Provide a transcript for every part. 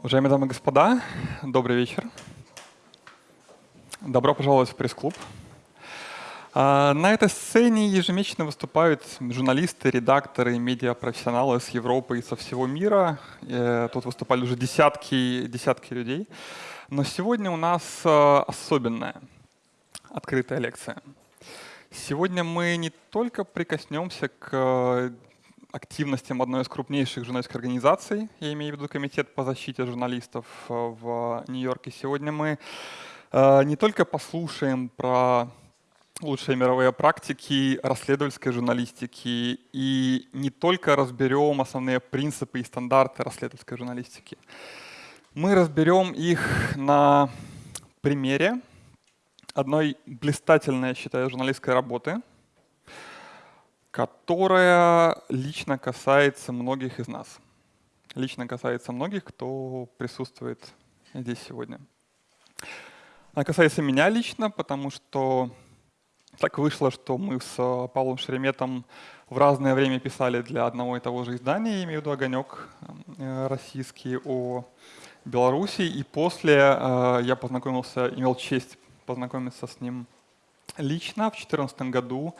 Уважаемые дамы и господа, добрый вечер. Добро пожаловать в пресс-клуб. А, на этой сцене ежемесячно выступают журналисты, редакторы, медиапрофессионалы с Европы и со всего мира. Э, тут выступали уже десятки, десятки людей. Но сегодня у нас э, особенная открытая лекция. Сегодня мы не только прикоснемся к активностям одной из крупнейших журналистских организаций, я имею в виду Комитет по защите журналистов э, в Нью-Йорке. Сегодня мы не только послушаем про лучшие мировые практики расследовательской журналистики и не только разберем основные принципы и стандарты расследовательской журналистики. Мы разберем их на примере одной блистательной, я считаю, журналистской работы, которая лично касается многих из нас. Лично касается многих, кто присутствует здесь сегодня. Она касается меня лично, потому что так вышло, что мы с Павлом Шереметом в разное время писали для одного и того же издания, имею в виду «Огонек» э, российский о Беларуси. И после э, я познакомился, имел честь познакомиться с ним лично в 2014 году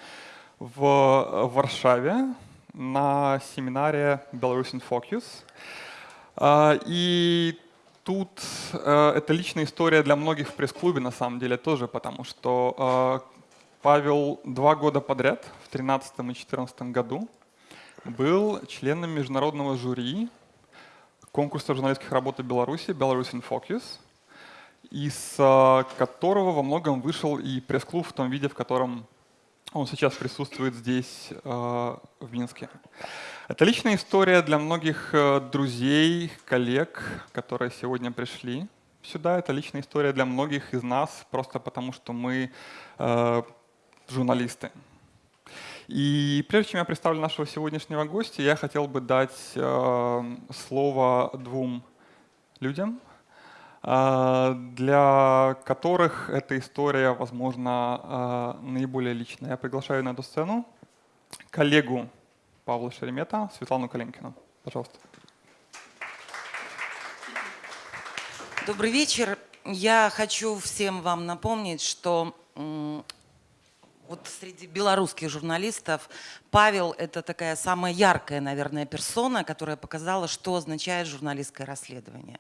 в Варшаве на семинаре Belarus in Focus. И тут это личная история для многих в пресс-клубе на самом деле тоже, потому что Павел два года подряд, в 2013 и 2014 году, был членом международного жюри конкурса журналистских работ в Беларуси «Belarus in Focus», из а, которого во многом вышел и пресс-клуб в том виде, в котором он сейчас присутствует здесь, а, в Минске. Это личная история для многих а, друзей, коллег, которые сегодня пришли сюда. Это личная история для многих из нас, просто потому что мы журналисты. И прежде чем я представлю нашего сегодняшнего гостя, я хотел бы дать э, слово двум людям, э, для которых эта история, возможно, э, наиболее личная. Я приглашаю на эту сцену коллегу Павла Шеремета, Светлану Калинкину. Пожалуйста. Добрый вечер. Я хочу всем вам напомнить, что вот среди белорусских журналистов Павел – это такая самая яркая, наверное, персона, которая показала, что означает журналистское расследование.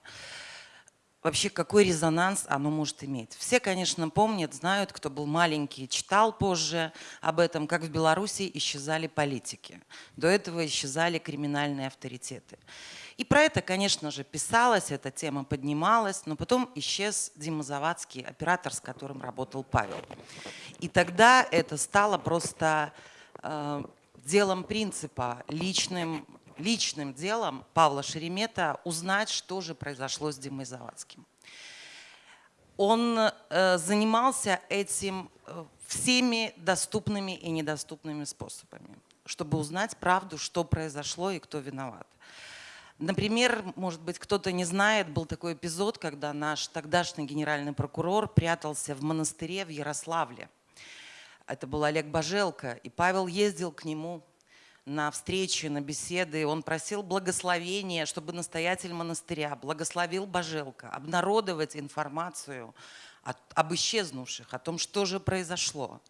Вообще, какой резонанс оно может иметь. Все, конечно, помнят, знают, кто был маленький, читал позже об этом, как в Беларуси исчезали политики. До этого исчезали криминальные авторитеты. И про это, конечно же, писалось, эта тема поднималась, но потом исчез Дима Завадский, оператор, с которым работал Павел. И тогда это стало просто э, делом принципа, личным, личным делом Павла Шеремета узнать, что же произошло с Димой Завадским. Он э, занимался этим э, всеми доступными и недоступными способами, чтобы узнать правду, что произошло и кто виноват. Например, может быть, кто-то не знает, был такой эпизод, когда наш тогдашний генеральный прокурор прятался в монастыре в Ярославле. Это был Олег Бажелко, и Павел ездил к нему на встречи, на беседы. Он просил благословения, чтобы настоятель монастыря благословил Бажелко обнародовать информацию об исчезнувших, о том, что же произошло.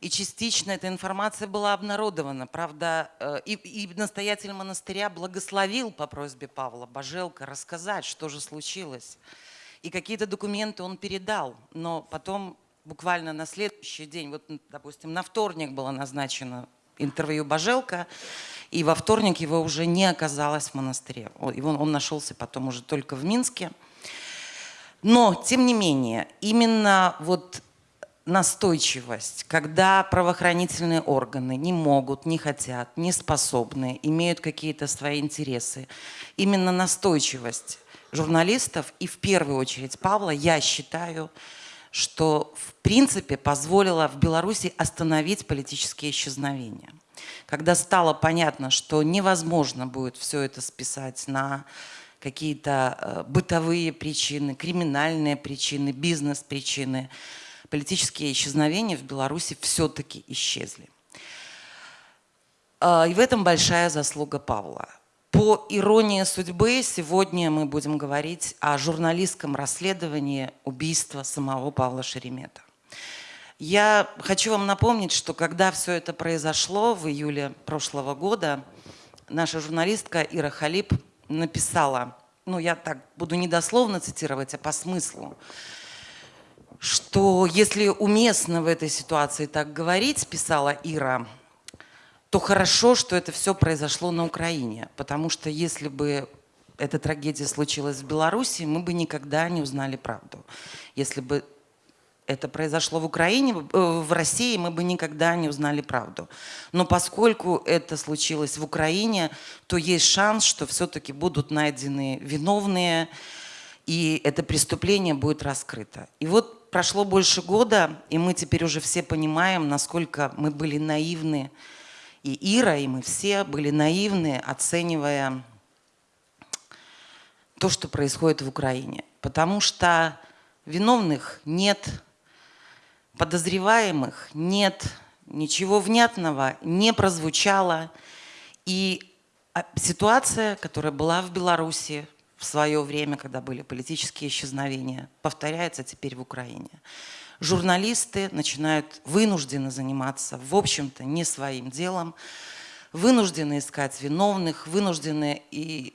И частично эта информация была обнародована. Правда, э, и, и настоятель монастыря благословил по просьбе Павла Бажелка рассказать, что же случилось. И какие-то документы он передал. Но потом, буквально на следующий день, вот, допустим, на вторник было назначено интервью Бажелка, и во вторник его уже не оказалось в монастыре. Его, он нашелся потом уже только в Минске. Но, тем не менее, именно вот настойчивость, когда правоохранительные органы не могут, не хотят, не способны, имеют какие-то свои интересы. Именно настойчивость журналистов и в первую очередь Павла, я считаю, что в принципе позволила в Беларуси остановить политические исчезновения. Когда стало понятно, что невозможно будет все это списать на какие-то э, бытовые причины, криминальные причины, бизнес-причины, политические исчезновения в Беларуси все-таки исчезли. А, и в этом большая заслуга Павла. По иронии судьбы, сегодня мы будем говорить о журналистском расследовании убийства самого Павла Шеремета. Я хочу вам напомнить, что когда все это произошло в июле прошлого года, наша журналистка Ира Халип написала, ну я так буду недословно цитировать, а по смыслу, что если уместно в этой ситуации так говорить, писала Ира, то хорошо, что это все произошло на Украине. Потому что если бы эта трагедия случилась в Беларуси, мы бы никогда не узнали правду. Если бы это произошло в Украине, э, в России, мы бы никогда не узнали правду. Но поскольку это случилось в Украине, то есть шанс, что все-таки будут найдены виновные, и это преступление будет раскрыто. И вот прошло больше года, и мы теперь уже все понимаем, насколько мы были наивны, и Ира, и мы все были наивны, оценивая то, что происходит в Украине. Потому что виновных нет, подозреваемых нет, ничего внятного не прозвучало. И а, ситуация, которая была в Беларуси в свое время, когда были политические исчезновения, повторяется теперь в Украине журналисты начинают вынуждены заниматься, в общем-то, не своим делом, вынуждены искать виновных, вынуждены и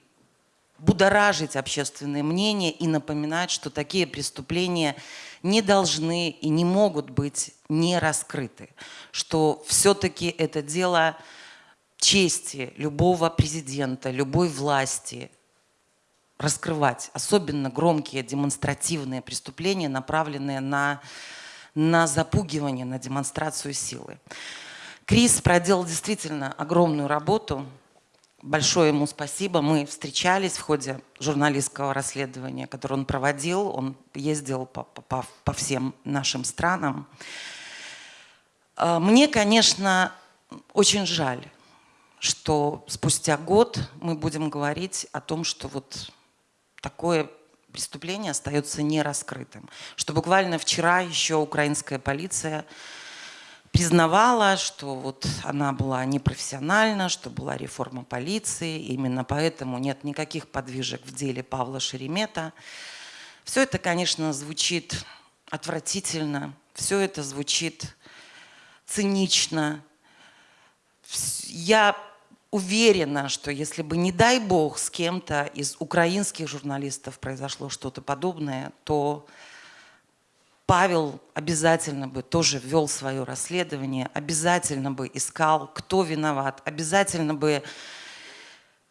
будоражить общественное мнение и напоминать, что такие преступления не должны и не могут быть не раскрыты, что все-таки это дело чести любого президента, любой власти, раскрывать, особенно громкие демонстративные преступления, направленные на, на запугивание, на демонстрацию силы. Крис проделал действительно огромную работу. Большое ему спасибо. Мы встречались в ходе журналистского расследования, которое он проводил. Он ездил по, по, по всем нашим странам. А, мне, конечно, очень жаль, что спустя год мы будем говорить о том, что вот такое преступление остается нераскрытым. Что буквально вчера еще украинская полиция признавала, что вот она была непрофессиональна, что была реформа полиции, именно поэтому нет никаких подвижек в деле Павла Шеремета. Все это, конечно, звучит отвратительно, все это звучит цинично. Я уверена, что если бы, не дай бог, с кем-то из украинских журналистов произошло что-то подобное, то Павел обязательно бы тоже вел свое расследование, обязательно бы искал, кто виноват, обязательно бы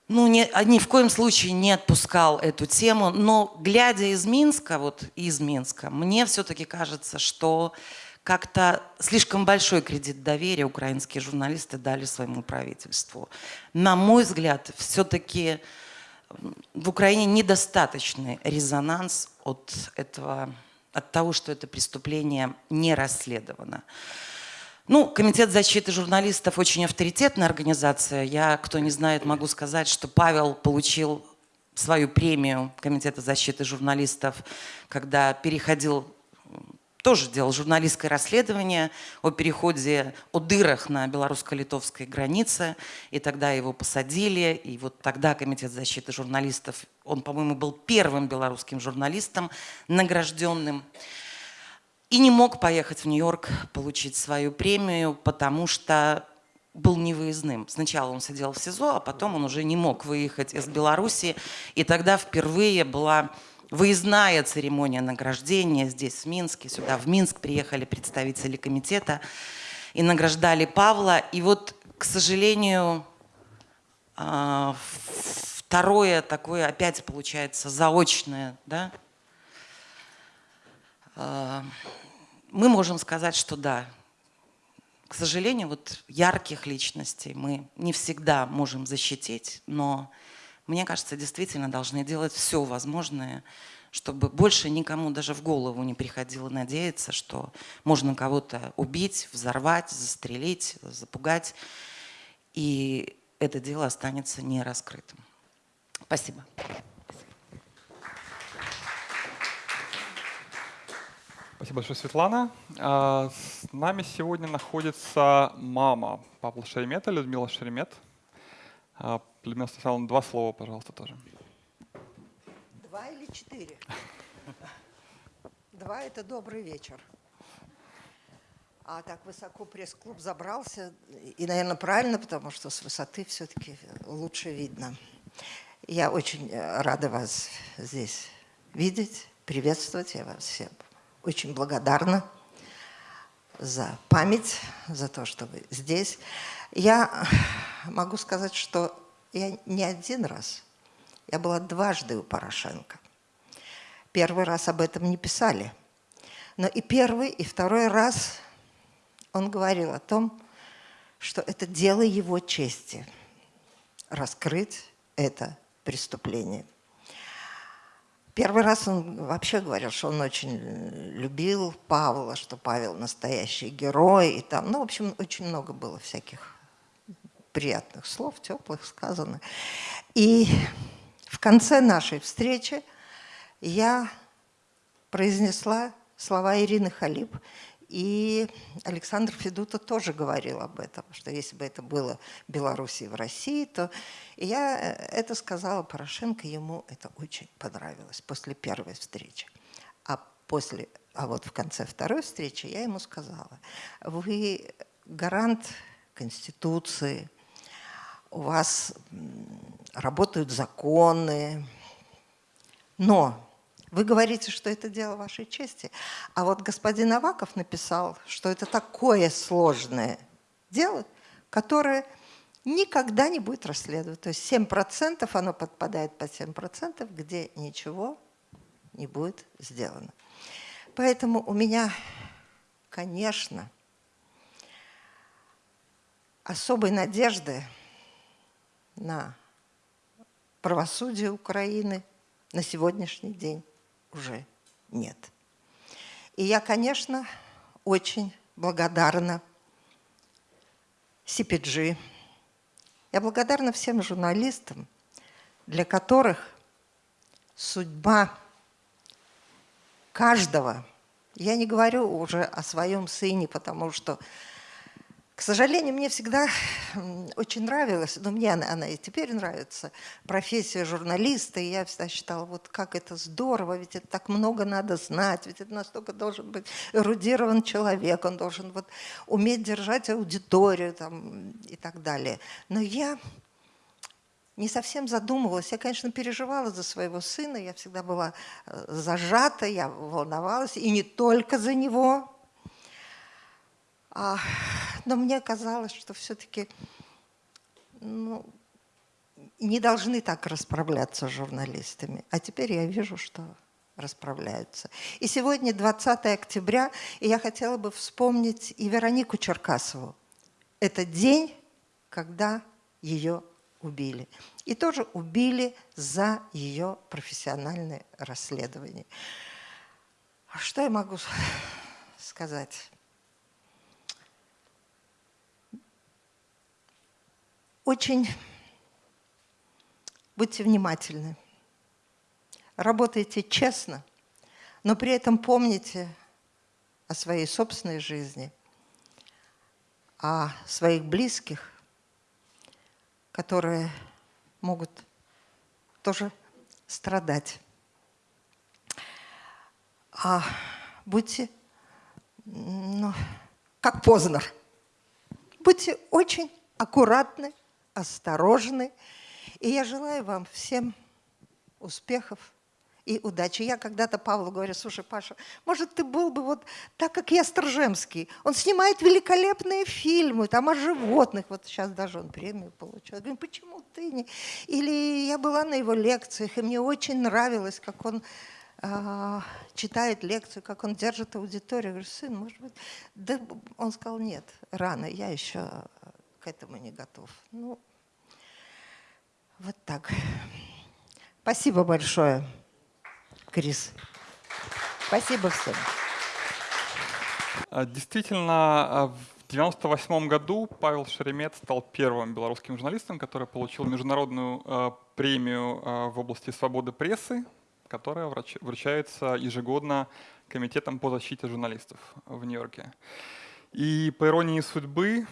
ну, не, ни в коем случае не отпускал эту тему. Но глядя из Минска, вот из Минска, мне все-таки кажется, что как-то слишком большой кредит доверия украинские журналисты дали своему правительству. На мой взгляд, все-таки в Украине недостаточный резонанс от, этого, от того, что это преступление не расследовано. Ну, Комитет защиты журналистов очень авторитетная организация. Я, кто не знает, могу сказать, что Павел получил свою премию Комитета защиты журналистов, когда переходил тоже делал журналистское расследование о переходе, о дырах на белорусско-литовской границе, и тогда его посадили, и вот тогда Комитет защиты журналистов, он, по-моему, был первым белорусским журналистом, награжденным, и не мог поехать в Нью-Йорк получить свою премию, потому что был невыездным. Сначала он сидел в СИЗО, а потом он уже не мог выехать из Беларуси, и тогда впервые была выездная церемония награждения здесь, в Минске. Сюда, в Минск, приехали представители комитета и награждали Павла. И вот, к сожалению, а, второе такое опять получается заочное, да, а, мы можем сказать, что да, к сожалению, вот ярких личностей мы не всегда можем защитить, но мне кажется, действительно должны делать все возможное, чтобы больше никому даже в голову не приходило надеяться, что можно кого-то убить, взорвать, застрелить, запугать, и это дело останется нераскрытым. Спасибо. Спасибо большое, Светлана. А, С нами сегодня находится мама Павла Шеремета, Людмила Шеремет. А, Людмила Станиславовна, два слова, пожалуйста, тоже. Два или четыре? Два – это добрый вечер. А так высоко пресс-клуб забрался, и, наверное, правильно, потому что с высоты все-таки лучше видно. Я очень э, рада вас здесь видеть, приветствовать. Я вас всем очень благодарна за память, за то, что вы здесь. Я могу сказать, что я не один раз, я была дважды у Порошенко. Первый раз об этом не писали. Но и первый, и второй раз он говорил о том, что это дело его чести раскрыть это преступление. Первый раз он вообще говорил, что он очень любил Павла, что Павел настоящий герой. И там, ну, в общем, очень много было всяких приятных слов, теплых сказано. И в конце нашей встречи я произнесла слова Ирины Халиб, и Александр Федута тоже говорил об этом, что если бы это было в Беларуси в России, то и я э, это сказала Порошенко, ему это очень понравилось после первой встречи. А после, а вот в конце второй встречи я ему сказала, вы гарант Конституции, у вас работают законы, но вы говорите, что это дело вашей чести. А вот господин Аваков написал, что это такое сложное дело, которое никогда не будет расследовано. То есть 7% оно подпадает под 7%, где ничего не будет сделано. Поэтому у меня, конечно, особой надежды на правосудие Украины на сегодняшний день уже нет. И я, конечно, очень благодарна CPG. Я благодарна всем журналистам, для которых судьба каждого, я не говорю уже о своем сыне, потому что к сожалению, мне всегда очень нравилась, но мне она, она и теперь нравится, профессия журналиста. И я всегда считала, вот как это здорово, ведь это так много надо знать, ведь это настолько должен быть эрудирован человек, он должен вот уметь держать аудиторию там, и так далее. Но я не совсем задумывалась. Я, конечно, переживала за своего сына, я всегда была э, зажата, я волновалась, и не только за него, а, но мне казалось, что все-таки ну, не должны так расправляться с журналистами. А теперь я вижу, что расправляются. И сегодня 20 октября, и я хотела бы вспомнить и Веронику Черкасову. Это день, когда ее убили. И тоже убили за ее профессиональное расследование. А что я могу сказать? Очень будьте внимательны, работайте честно, но при этом помните о своей собственной жизни, о своих близких, которые могут тоже страдать. А будьте, ну, как Познер, будьте очень аккуратны, осторожны. И я желаю вам всем успехов и удачи. Я когда-то Павлу говорю, слушай, Паша, может, ты был бы вот так, как я, Сторжемский. Он снимает великолепные фильмы, там о животных. Вот сейчас даже он премию получил. Я говорю, почему ты не... Или я была на его лекциях, и мне очень нравилось, как он э, читает лекцию, как он держит аудиторию. Я говорю, сын, может быть... Да он сказал, нет, рано, я еще к этому не готов. Ну, вот так. Спасибо большое, Крис. Спасибо всем. А, Действительно, а, в 1998 году Павел Шеремет стал первым белорусским журналистом, который получил международную а, премию в области свободы прессы, которая вручается ежегодно Комитетом по защите журналистов в Нью-Йорке. И по иронии судьбы,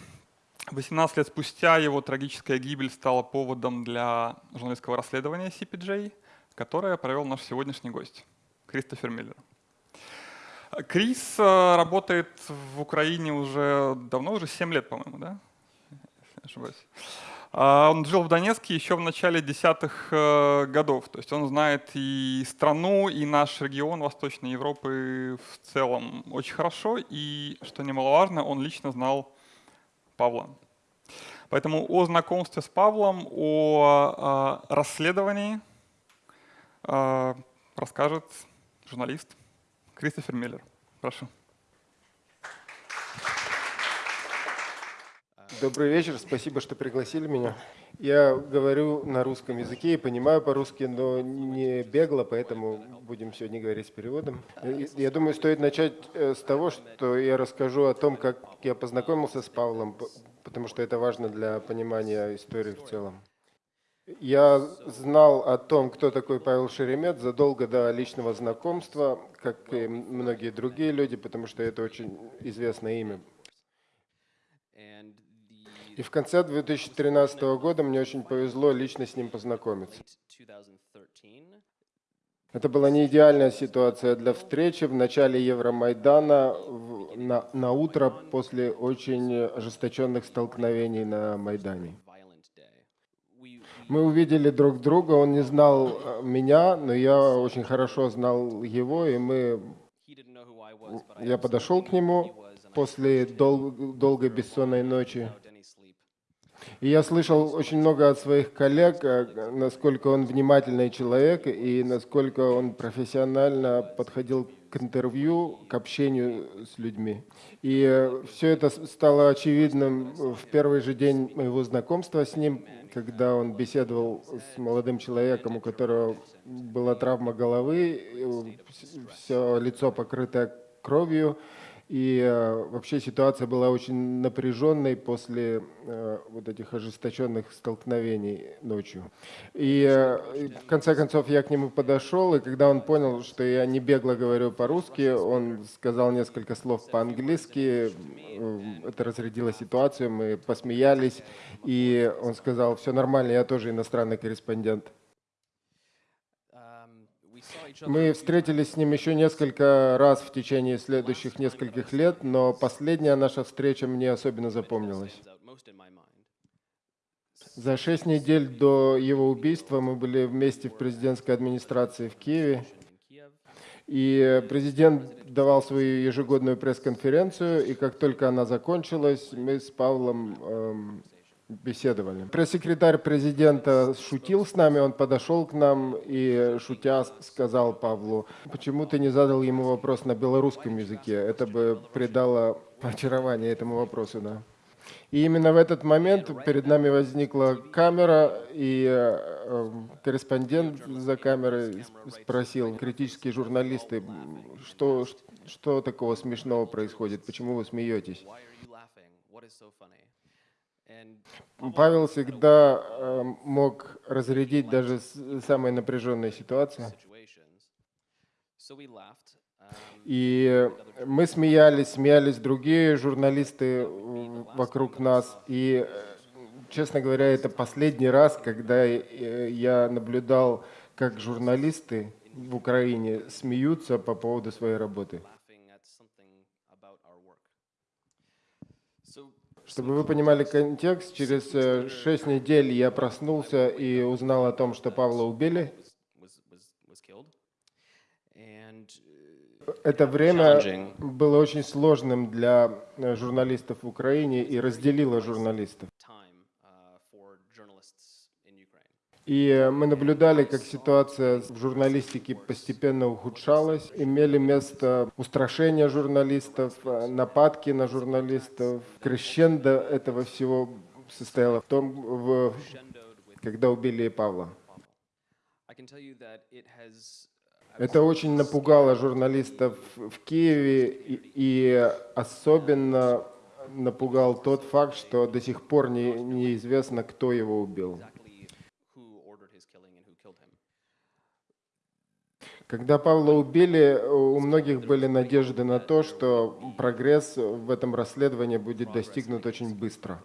18 лет спустя его трагическая гибель стала поводом для журналистского расследования CPJ, которое провел наш сегодняшний гость, Кристофер Миллер. Крис э, работает в Украине уже давно, уже 7 лет, по-моему, да? Если не ошибаюсь. А, Он жил в Донецке еще в начале десятых э, годов. То есть он знает и страну, и наш регион Восточной Европы в целом очень хорошо. И, что немаловажно, он лично знал Павла. Поэтому о знакомстве с Павлом, о э, расследовании э, расскажет журналист Кристофер Миллер. Прошу. Добрый вечер, спасибо, что пригласили меня. Я говорю на русском языке и понимаю по-русски, но не бегло, поэтому будем сегодня говорить с переводом. Я думаю, стоит начать э, с того, что я расскажу о том, как я познакомился с Павлом, потому что это важно для понимания истории в целом. Я знал о том, кто такой Павел Шеремет, задолго до личного знакомства, как и многие другие люди, потому что это очень известное имя И в конце 2013 года мне очень повезло лично с ним познакомиться. late 2013, Это была не идеальная ситуация для встречи в начале Евромайдана в- на, на утро после очень ожесточенных столкновений на Майдане. Мы увидели друг друга, он не знал э, меня, но я очень хорошо знал его, и мы, я подошел к нему после дол- долгой бессонной ночи. И я слышал очень много от своих коллег, э, насколько он внимательный человек и насколько он профессионально подходил к интервью, к общению с людьми. И все это стало очевидным в первый же день моего знакомства с ним, когда он беседовал с молодым человеком, у которого была травма головы, все лицо покрытое кровью. И э, вообще ситуация была очень напряженной после э, вот этих ожесточенных столкновений ночью. И э, в конце концов я к нему подошел, и когда он понял, что я не бегло говорю по-русски, он сказал несколько слов по-английски. Э, Это разрядило ситуацию, мы посмеялись, и он сказал, все нормально, я тоже иностранный корреспондент. Мы встретились с ним еще несколько раз в течение следующих нескольких лет, но последняя наша встреча мне особенно запомнилась. За шесть недель до его убийства мы были вместе в президентской администрации в Киеве, и президент давал свою ежегодную пресс-конференцию, и как только она закончилась, мы с Павлом эм, беседовали. Пресс-секретарь президента шутил с нами, он подошел к нам и, шутя, сказал Павлу, почему ты не задал ему вопрос на белорусском языке? Это бы придало очарование этому вопросу, да. И именно в этот момент перед нами возникла камера, и э, э, корреспондент за камерой спросил, критические журналисты, что, что такого смешного происходит, почему вы смеетесь? Павел всегда э, мог разрядить даже самые напряженные ситуации. И мы смеялись, смеялись другие журналисты э, вокруг нас. И, э, честно говоря, это последний раз, когда э, я наблюдал, как журналисты в Украине смеются по поводу своей работы. Чтобы вы понимали контекст, через шесть недель я проснулся и узнал о том, что Павла убили. was was was killed, and uh, Это время было очень сложным для э, журналистов в Украине и разделило журналистов. И мы наблюдали, как ситуация в журналистике постепенно ухудшалась. Имели место устрашения журналистов, э, нападки на журналистов. Крещендо этого всего состояло в том, в- когда убили Павла. Pavel. I can tell you that it has Это очень напугало журналистов в Киеве, и, особенно напугал тот факт, что до сих пор не, неизвестно, кто его убил. Когда Павла убили, у многих были надежды на то, что прогресс в этом расследовании будет достигнут очень быстро.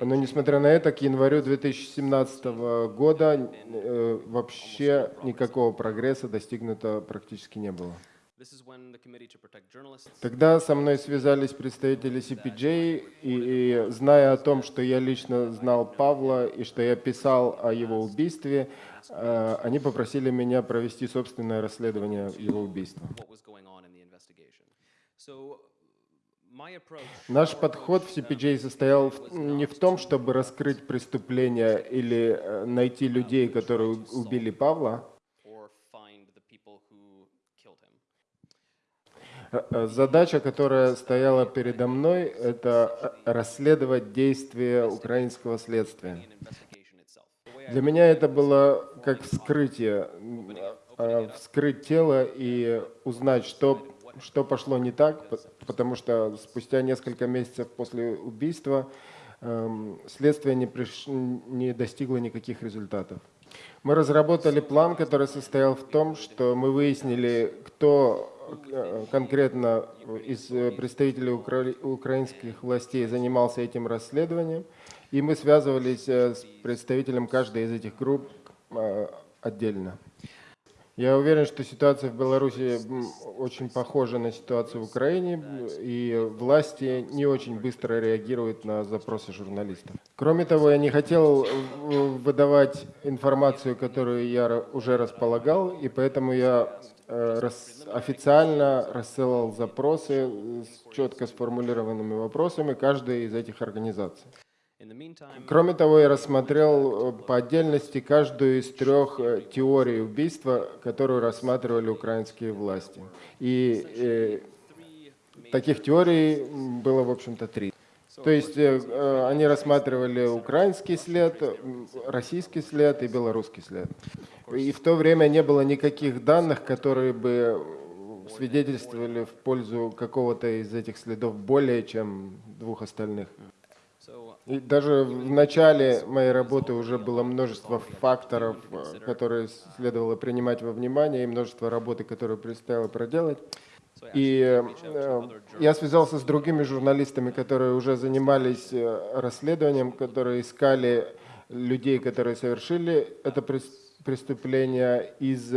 Но несмотря на это, к январю 2017 года э, вообще никакого прогресса достигнуто практически не было. Тогда со мной связались представители CPJ, и, и зная о том, что я лично знал Павла и что я писал о его убийстве, э, они попросили меня провести собственное расследование его убийства. Наш подход в CPJ состоял не в том, чтобы раскрыть преступление или э, найти людей, которые убили Павла. Э, э, Задача, которая стояла передо мной, это расследовать действия украинского следствия. Для меня это было как вскрытие, вскрыть тело и узнать, что, что пошло не так, потому что спустя несколько месяцев после убийства эм, следствие не, приш- не достигло никаких результатов. Мы разработали план, который состоял в том, что мы выяснили, кто э, конкретно из представителей укра- украинских властей занимался этим расследованием, и мы связывались э, с представителем каждой из этих групп э, отдельно. Я уверен, что ситуация в Беларуси очень похожа на ситуацию в Украине, и власти не очень быстро реагируют на запросы журналистов. Кроме того, я не хотел э, выдавать информацию, которую я уже располагал, и поэтому я э, официально рассылал запросы с четко сформулированными вопросами каждой из этих организаций. Кроме того, я рассмотрел э, по отдельности каждую из трех э, теорий убийства, которую рассматривали украинские власти. И э, таких теорий было, в общем-то, три. То есть э, э, они рассматривали украинский след, российский след и белорусский след. И в то время не было никаких данных, которые бы свидетельствовали в пользу какого-то из этих следов более, чем двух остальных. So И даже в начале моей работы уже было множество факторов, э, которые следовало принимать во внимание, и множество работы, которую предстояло проделать. И э, я связался с другими журналистами, которые уже занимались э, расследованием, которые искали людей, которые совершили это прес- преступление, из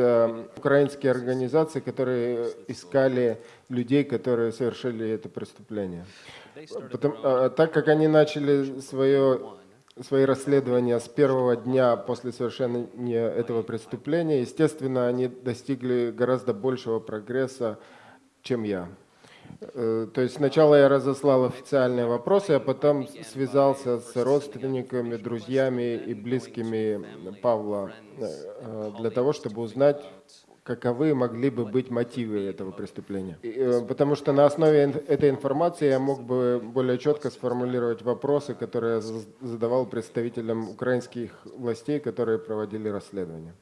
украинских организаций, которые искали людей, которые совершили это преступление. А, так как они начали свое, свои расследования с первого дня после совершения этого преступления, естественно, они достигли гораздо большего прогресса, чем я. Э, То есть сначала я разослал официальные вопросы, а потом связался с родственниками, друзьями и близкими Павла э, для того, чтобы узнать, каковы могли бы быть мотивы этого преступления. И, э, Потому что на основе ин- этой информации я мог бы более четко сформулировать вопросы, которые я задавал представителям украинских властей, которые проводили расследование.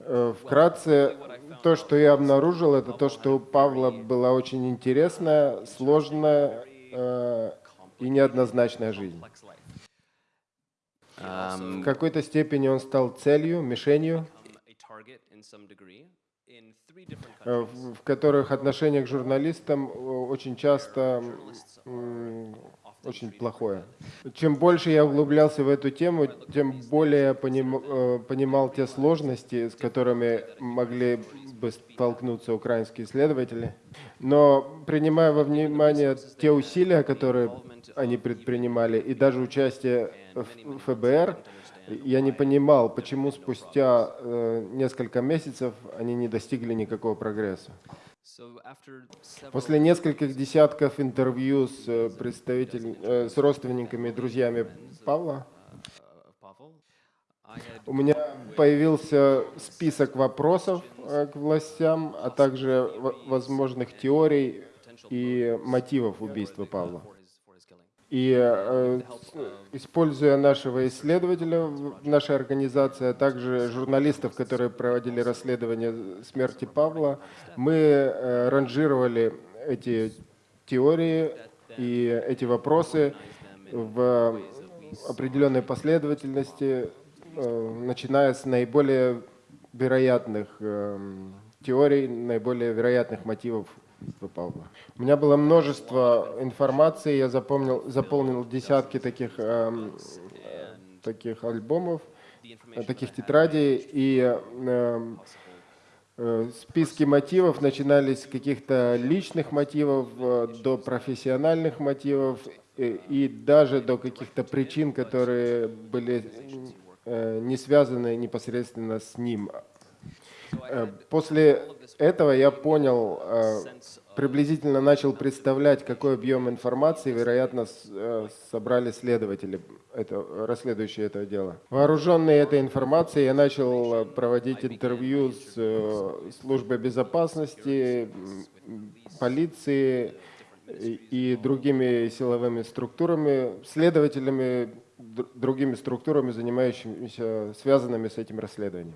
Э, Вкратце, то, что я обнаружил, это то, что у Павла была очень интересная, сложная э, и неоднозначная жизнь. В какой-то степени он стал целью, мишенью, в в которых отношение к журналистам э, очень часто очень плохое. Чем больше я углублялся в эту тему, тем более я поним- э, понимал те сложности, с которыми могли бы столкнуться украинские следователи. Но принимая во внимание те усилия, которые они предпринимали, и даже участие в ФБР, я не понимал, почему спустя э, несколько месяцев они не достигли никакого прогресса. После нескольких десятков интервью с э, представитель, э, с родственниками и друзьями Павла, uh, у меня появился список вопросов э, к властям, а также возможных теорий и мотивов убийства Павла. for his for his killing. И э, используя нашего исследователя в нашей организации, а также журналистов, которые проводили расследование смерти Павла, мы э, ранжировали эти теории и эти вопросы в определенной последовательности, э, начиная с наиболее вероятных эм, теорий, наиболее вероятных мотивов Павла. У меня было множество информации, я запомнил, заполнил десятки таких, эм, э, таких альбомов, э, таких тетрадей, и эм, э, списки мотивов начинались с каких-то личных мотивов э, до профессиональных мотивов и, и даже до каких-то причин, которые были э, не связаны непосредственно с ним. Э, После этого я понял, э, приблизительно начал представлять, какой объем информации, вероятно, э, собрали следователи, это, расследующие это дело. Вооруженный этой информацией, я начал э, проводить интервью с э, службой безопасности, полиции и другими силовыми структурами, следователями, др- другими структурами, занимающимися, связанными с этим расследованием.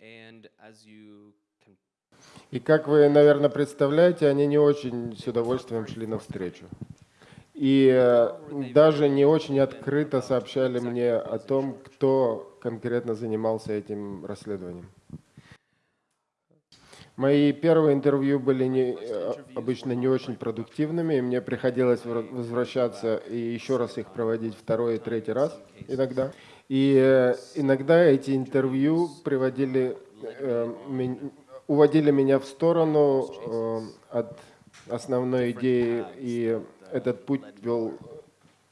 And as you can И как вы, наверное, представляете, они не очень с удовольствием шли навстречу. И э, даже не очень открыто сообщали мне о том, кто конкретно занимался этим расследованием. Мои первые интервью были не, э, обычно не очень продуктивными, и мне приходилось вра- возвращаться и еще раз их проводить второй и третий раз иногда. И э, иногда эти интервью приводили, уводили меня в сторону э, от основной идеи, и этот путь вел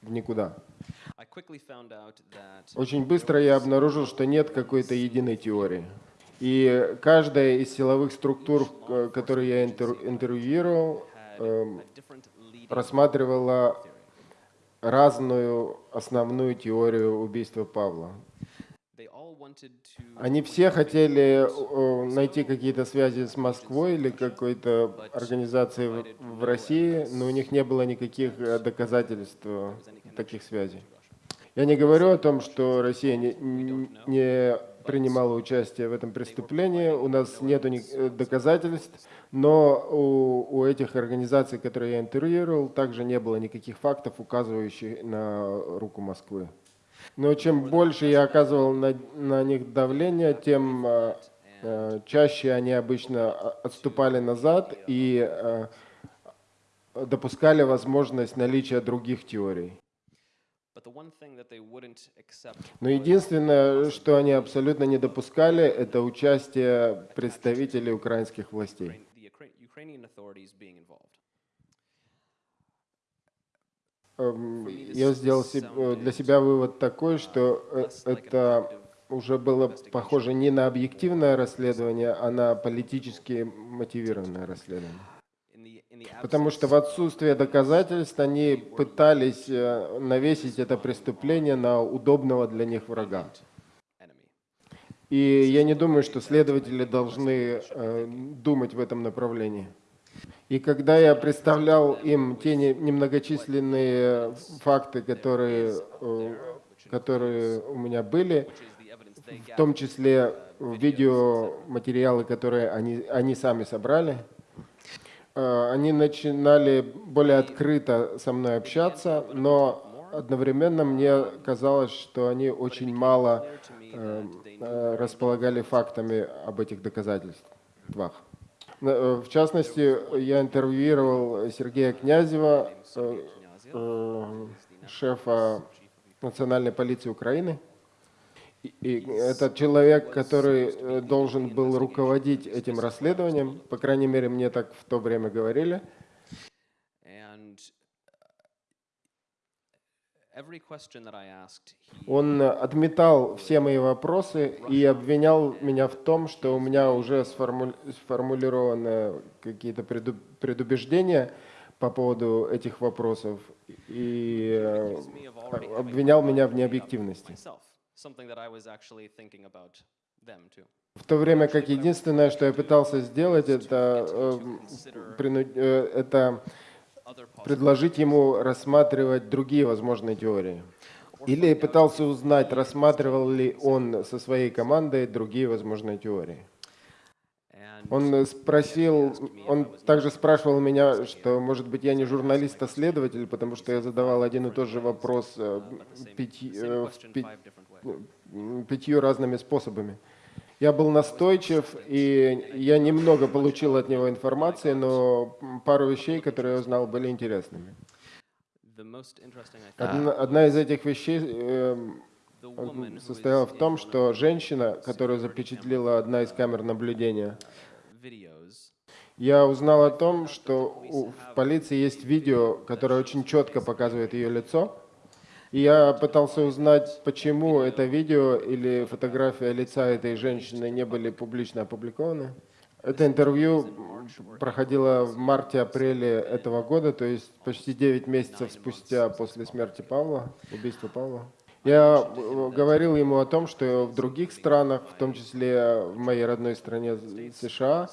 в никуда. Очень быстро я обнаружил, что нет какой-то единой теории. И каждая из силовых структур, э, которые я интер- интервьюировал, рассматривала разную основную теорию убийства Павла. they all wanted to Они все хотели э, найти какие-то связи с Москвой или какой-то организацией в- России, но у них не было никаких э, доказательств э, таких связей. Я не говорю о том, что Россия не, не принимала участие в этом преступлении, у нас нет доказательств, но у, у этих организаций, которые я интервьюировал, также не было никаких фактов, указывающих на руку Москвы. Но чем больше я оказывал на, на них давление, тем э, э, чаще они обычно а, отступали назад и э, допускали возможность наличия других теорий. Но единственное, что они абсолютно не допускали, это участие представителей украинских властей. the Ukra- Ukrainian authorities being involved. Эм, Я сделал э, для себя вывод такой, что э, это уже было похоже не на объективное расследование, а на политически мотивированное расследование. Потому что в отсутствие доказательств они пытались э, навесить это преступление на удобного для них врага. И я не думаю, что следователи должны э, думать в этом направлении. И когда я представлял им те не- немногочисленные факты, которые, э, которые у меня были, в том числе видеоматериалы, которые они, они сами собрали, э, они начинали более открыто со мной общаться, но одновременно мне казалось, что они очень мало э, э, располагали фактами об этих доказательствах. Э, В частности, я интервьюировал Сергея Князева, э, э, шефа национальной полиции Украины. И- это человек, который должен был руководить этим расследованием, по крайней мере, мне так в то время говорили. And uh, every question that I asked, he Он отметал все мои вопросы и обвинял меня в том, что у меня уже сформу- сформулированы какие-то преду- предубеждения по поводу этих вопросов и э, обвинял меня в необъективности. В то время как единственное, что я пытался сделать, это, э, прину- э, это предложить ему рассматривать другие возможные теории. Или пытался узнать, рассматривал ли он со своей командой другие возможные теории. Он спросил, он также спрашивал меня, что, может быть, я не журналист, а следователь, потому что я задавал один и тот же вопрос э, пяти- э, пятью разными способами. Я был настойчив, и я немного получил от него информации, но пару вещей, которые я узнал, были интересными. Одна, одна из этих вещей who состояла в том, что женщина, которую запечатлела одна из камер наблюдения, я узнал о том, что у- в полиции есть видео, которое очень четко показывает ее лицо. Я пытался узнать, почему это видео или фотография лица этой женщины не были публично опубликованы. Это интервью проходило в марте-апреле этого года, то есть почти 9 месяцев спустя после смерти Павла, убийства Павла. Я э, говорил ему о том, что в других странах, в том числе в моей родной стране США,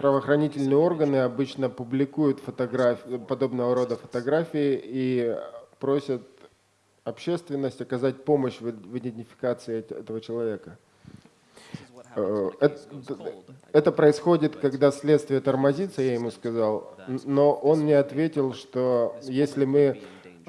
правоохранительные органы обычно публикуют подобного рода фотографии и просят общественность оказать помощь в, идентификации эт- этого человека. Э, Это, это происходит, когда следствие тормозится, я ему сказал, но он мне ответил, что если мы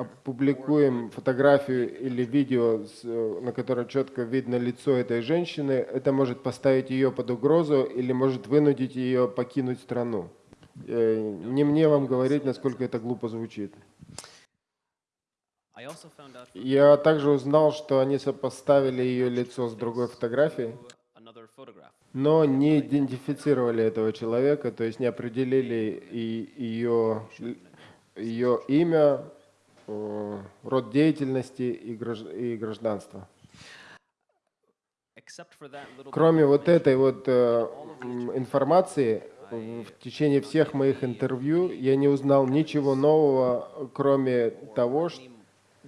опубликуем фотографию или видео, э, на котором четко видно лицо этой женщины, это может поставить ее под угрозу или может вынудить ее покинуть страну. Э, Не мне вам говорить, насколько это глупо звучит. Я также узнал, что они сопоставили ее лицо с другой фотографией, но не идентифицировали этого человека, то есть не определили и ее, ее имя, род деятельности и гражд- и гражданство. Except for that little bit Кроме вот этой вот э, информации, в течение всех моих интервью я не узнал ничего нового, кроме того,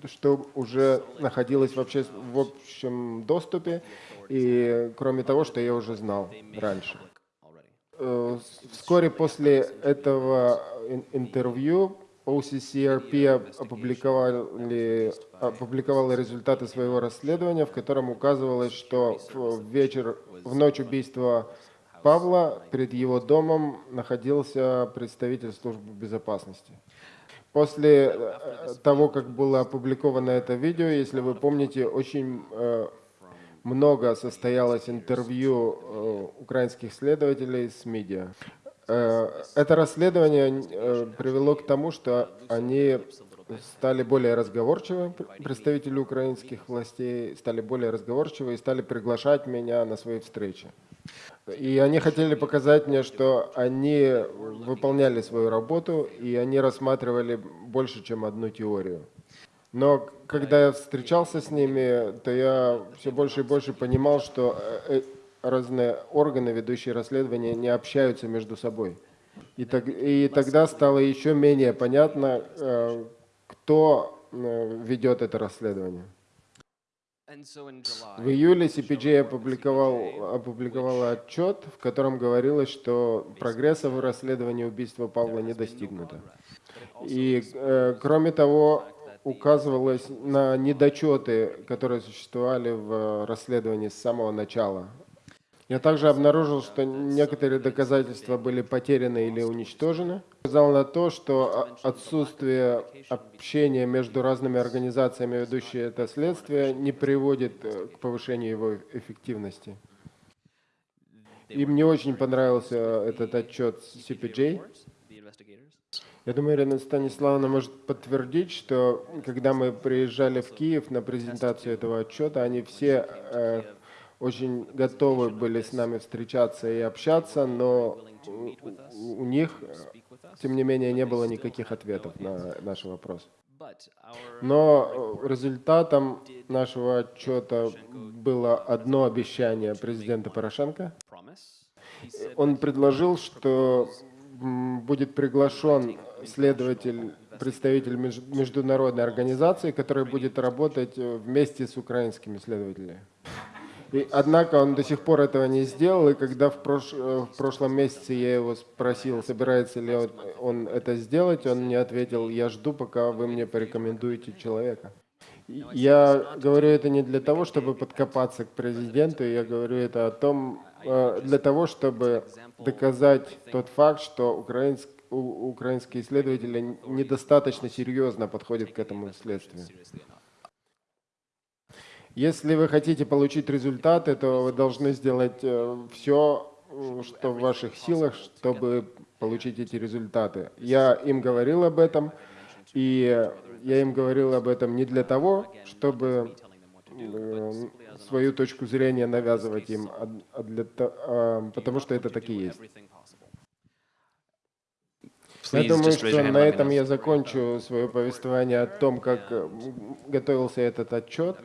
что уже находилось в, обще- в общем доступе, и кроме того, что я уже знал раньше. Э, Вскоре после этого ин- интервью OCCRP оп- опубликовали, опубликовала результаты своего расследования, в котором указывалось, что в вечер, в ночь убийства Павла перед его домом находился представитель службы безопасности. После э, того, как было опубликовано это видео, если вы помните, очень э, много состоялось интервью э, украинских следователей с медиа. Э, Это расследование э, привело к тому, что они стали более разговорчивы, пр- представители украинских властей стали более разговорчивы и стали приглашать меня на свои встречи. И они хотели показать мне, что они выполняли свою работу, и они рассматривали больше, чем одну теорию. Но когда я встречался с ними, то я все больше и больше понимал, что э, разные органы, ведущие расследования, не общаются между собой. И, так, и тогда стало еще менее понятно, э, кто э, ведет это расследование. В июле CPJ опубликовал, опубликовала отчет, в котором говорилось, что прогресса в расследовании убийства Павла не достигнуто. И, э, кроме того, указывалось на недочеты, которые существовали в расследовании с самого начала. Я также обнаружил, что некоторые доказательства были потеряны или уничтожены. Указал на то, что отсутствие общения между разными организациями, ведущие это следствие, не приводит э, к повышению его эффективности. И мне очень понравился этот отчет CPJ. Я думаю, Ирина Станиславовна может подтвердить, что когда мы приезжали в Киев на презентацию этого отчета, они все э, очень готовы были с нами встречаться и общаться, но у, них, тем не менее, не было никаких ответов на наши вопросы. Но результатом нашего отчета было одно обещание президента Порошенко. Он предложил, что будет приглашен следователь, представитель меж- международной организации, который будет работать э, вместе с украинскими следователями. И, однако он до сих пор этого не сделал, и когда в, прош- э, в прошлом месяце я его спросил, собирается ли он, он это сделать, он мне ответил, я жду, пока вы мне порекомендуете человека. Я говорю это не для того, чтобы подкопаться к президенту, я говорю это о том, э, для того, чтобы доказать тот факт, что украинск- украинские исследователи недостаточно серьезно подходят к этому следствию. Если вы хотите получить результаты, то вы должны сделать все, что в ваших силах, чтобы получить эти результаты. Я им говорил об этом, и я им говорил об этом не для того, чтобы э, свою точку зрения навязывать им, а, а для, а, потому что это так и есть. Я думаю, что на этом я закончу свое повествование о том, как э, готовился этот отчет.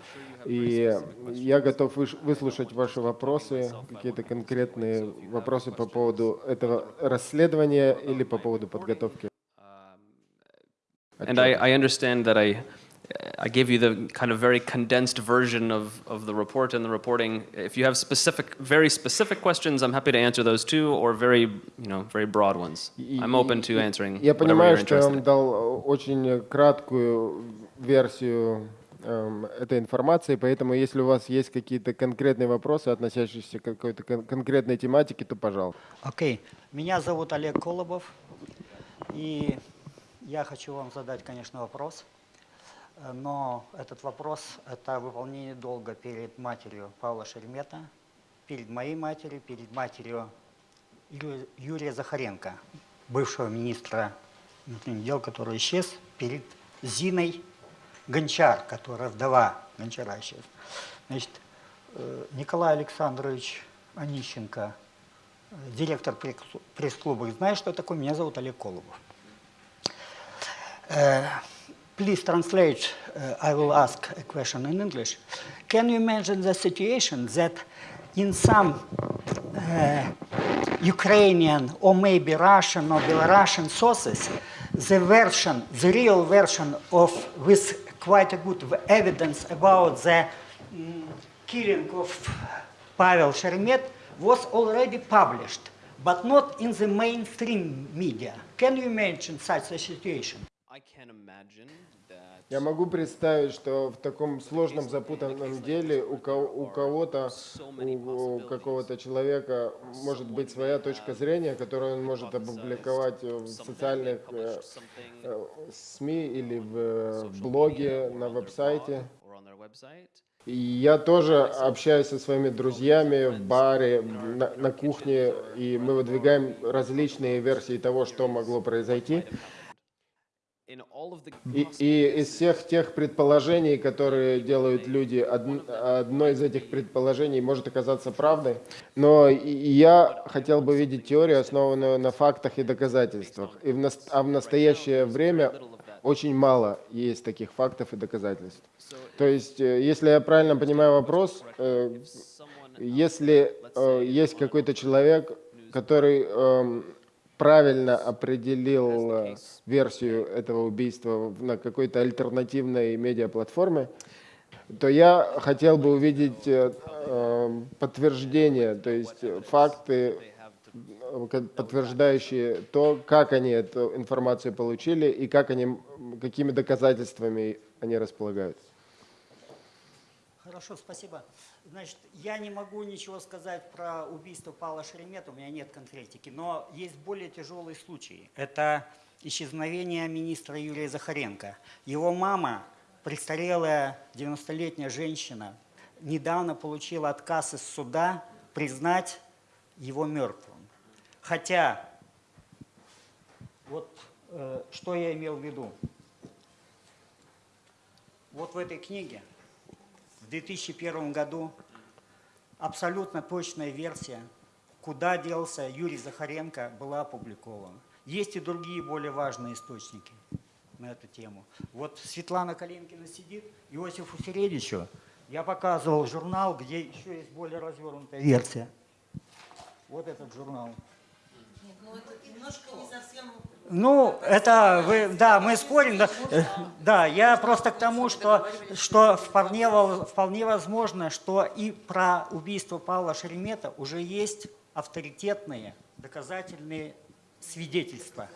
И я готов выслушать ваши вопросы, какие-то конкретные вопросы по поводу этого расследования или по поводу подготовки. And I, I understand that I, I gave you the kind of very condensed version of, of the report and the reporting. If you have specific, very specific questions, I'm happy to answer those too, or very, you know, very broad ones. I'm open to answering Я понимаю, что я вам дал э, очень краткую версию эм, этой информации, поэтому если у вас есть какие-то конкретные вопросы, относящиеся к какой-то кон- конкретной тематике, то пожалуйста. Окей. Меня зовут Олег Колобов, и я хочу вам задать, конечно, вопрос. Э, Но этот вопрос – это выполнение долга перед матерью Павла Шеремета, перед моей матерью, перед матерью Юрия Захаренко, бывшего министра внутренних дел, который исчез, перед Зиной Гончар, которая вдова Гончара исчез. Значит, э, Николай Александрович Онищенко, э, директор пресс- пресс-клуба, знает, что такое? Меня зовут Олег Колобов. Uh, please translate. Uh, I will ask a question in English. Can you imagine the situation that in some uh, Ukrainian or maybe Russian or Belarusian sources, the version, the real version of with quite a good evidence about the mm, killing of Pavel Sheremet was already published, but not in the mainstream media. Can you mention such a situation? I can imagine Я могу представить, что в таком сложном, запутанном деле у, ко- у кого-то, у, какого-то человека может быть своя точка зрения, которую он может опубликовать в социальных э, э, СМИ или в, э, в блоге, на веб-сайте. И я тоже общаюсь со своими друзьями в баре, на, на кухне, и мы выдвигаем различные версии того, что могло произойти. In all of the И, и из всех тех предположений, которые делают люди, одн- одно из этих предположений может оказаться правдой. Но я хотел бы видеть теорию, основанную на фактах и доказательствах. И в а в настоящее время очень мало есть таких фактов и доказательств. То есть, э, если я правильно понимаю вопрос, э, если э, есть какой-то человек, который эм, правильно определил э, версию этого убийства на какой-то альтернативной медиаплатформе, то я хотел бы увидеть э, э, подтверждение, то есть факты, э, подтверждающие то, как они эту информацию получили и как они, какими доказательствами они располагают. Хорошо, спасибо. Значит, я не могу ничего сказать про убийство Павла Шеремета, у меня нет конкретики, но есть более тяжелые случаи. Это исчезновение министра Юрия Захаренко. Его мама, престарелая 90-летняя женщина, недавно получила отказ из суда признать его мертвым. Хотя, вот э, что я имел в виду. Вот в этой книге в 2001 году абсолютно точная версия, куда делся Юрий Захаренко, была опубликована. Есть и другие более важные источники на эту тему. Вот Светлана Калинкина сидит, Иосифу Середичу я показывал журнал, где еще есть более развернутая версия. Вот этот журнал. Ну, это немножко не совсем... Ну, это вы, да, мы спорим, да, да, я просто к тому, что, что вполне, вполне возможно, что и про убийство Павла Шеремета уже есть авторитетные доказательные свидетельства.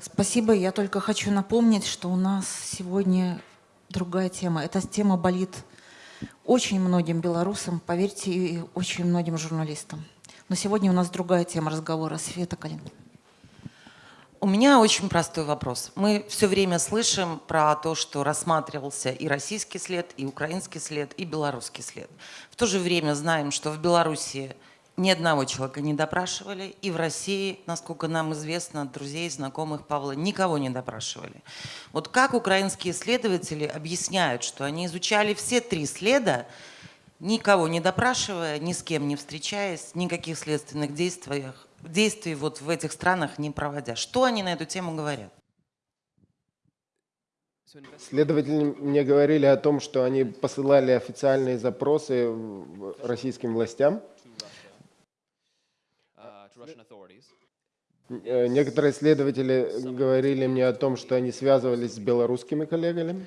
Спасибо. Я только хочу напомнить, что у нас сегодня другая тема. Эта тема болит очень многим белорусам, поверьте, и очень многим журналистам. Но сегодня у нас другая тема разговора. Света Калинина. У меня очень простой вопрос. Мы все время слышим про то, что рассматривался и российский след, и украинский след, и белорусский след. В то же время знаем, что в Беларуси ни одного человека не допрашивали, и в России, насколько нам известно, друзей, знакомых Павла, никого не допрашивали. Вот как украинские следователи объясняют, что они изучали все три следа, никого не допрашивая, ни с кем не встречаясь, никаких следственных действиях, действий вот в этих странах не проводя. Что они на эту тему говорят? Следователи мне говорили о том, что они посылали официальные запросы российским властям. Э, Некоторые следователи говорили мне о том, что они связывались с белорусскими коллегами.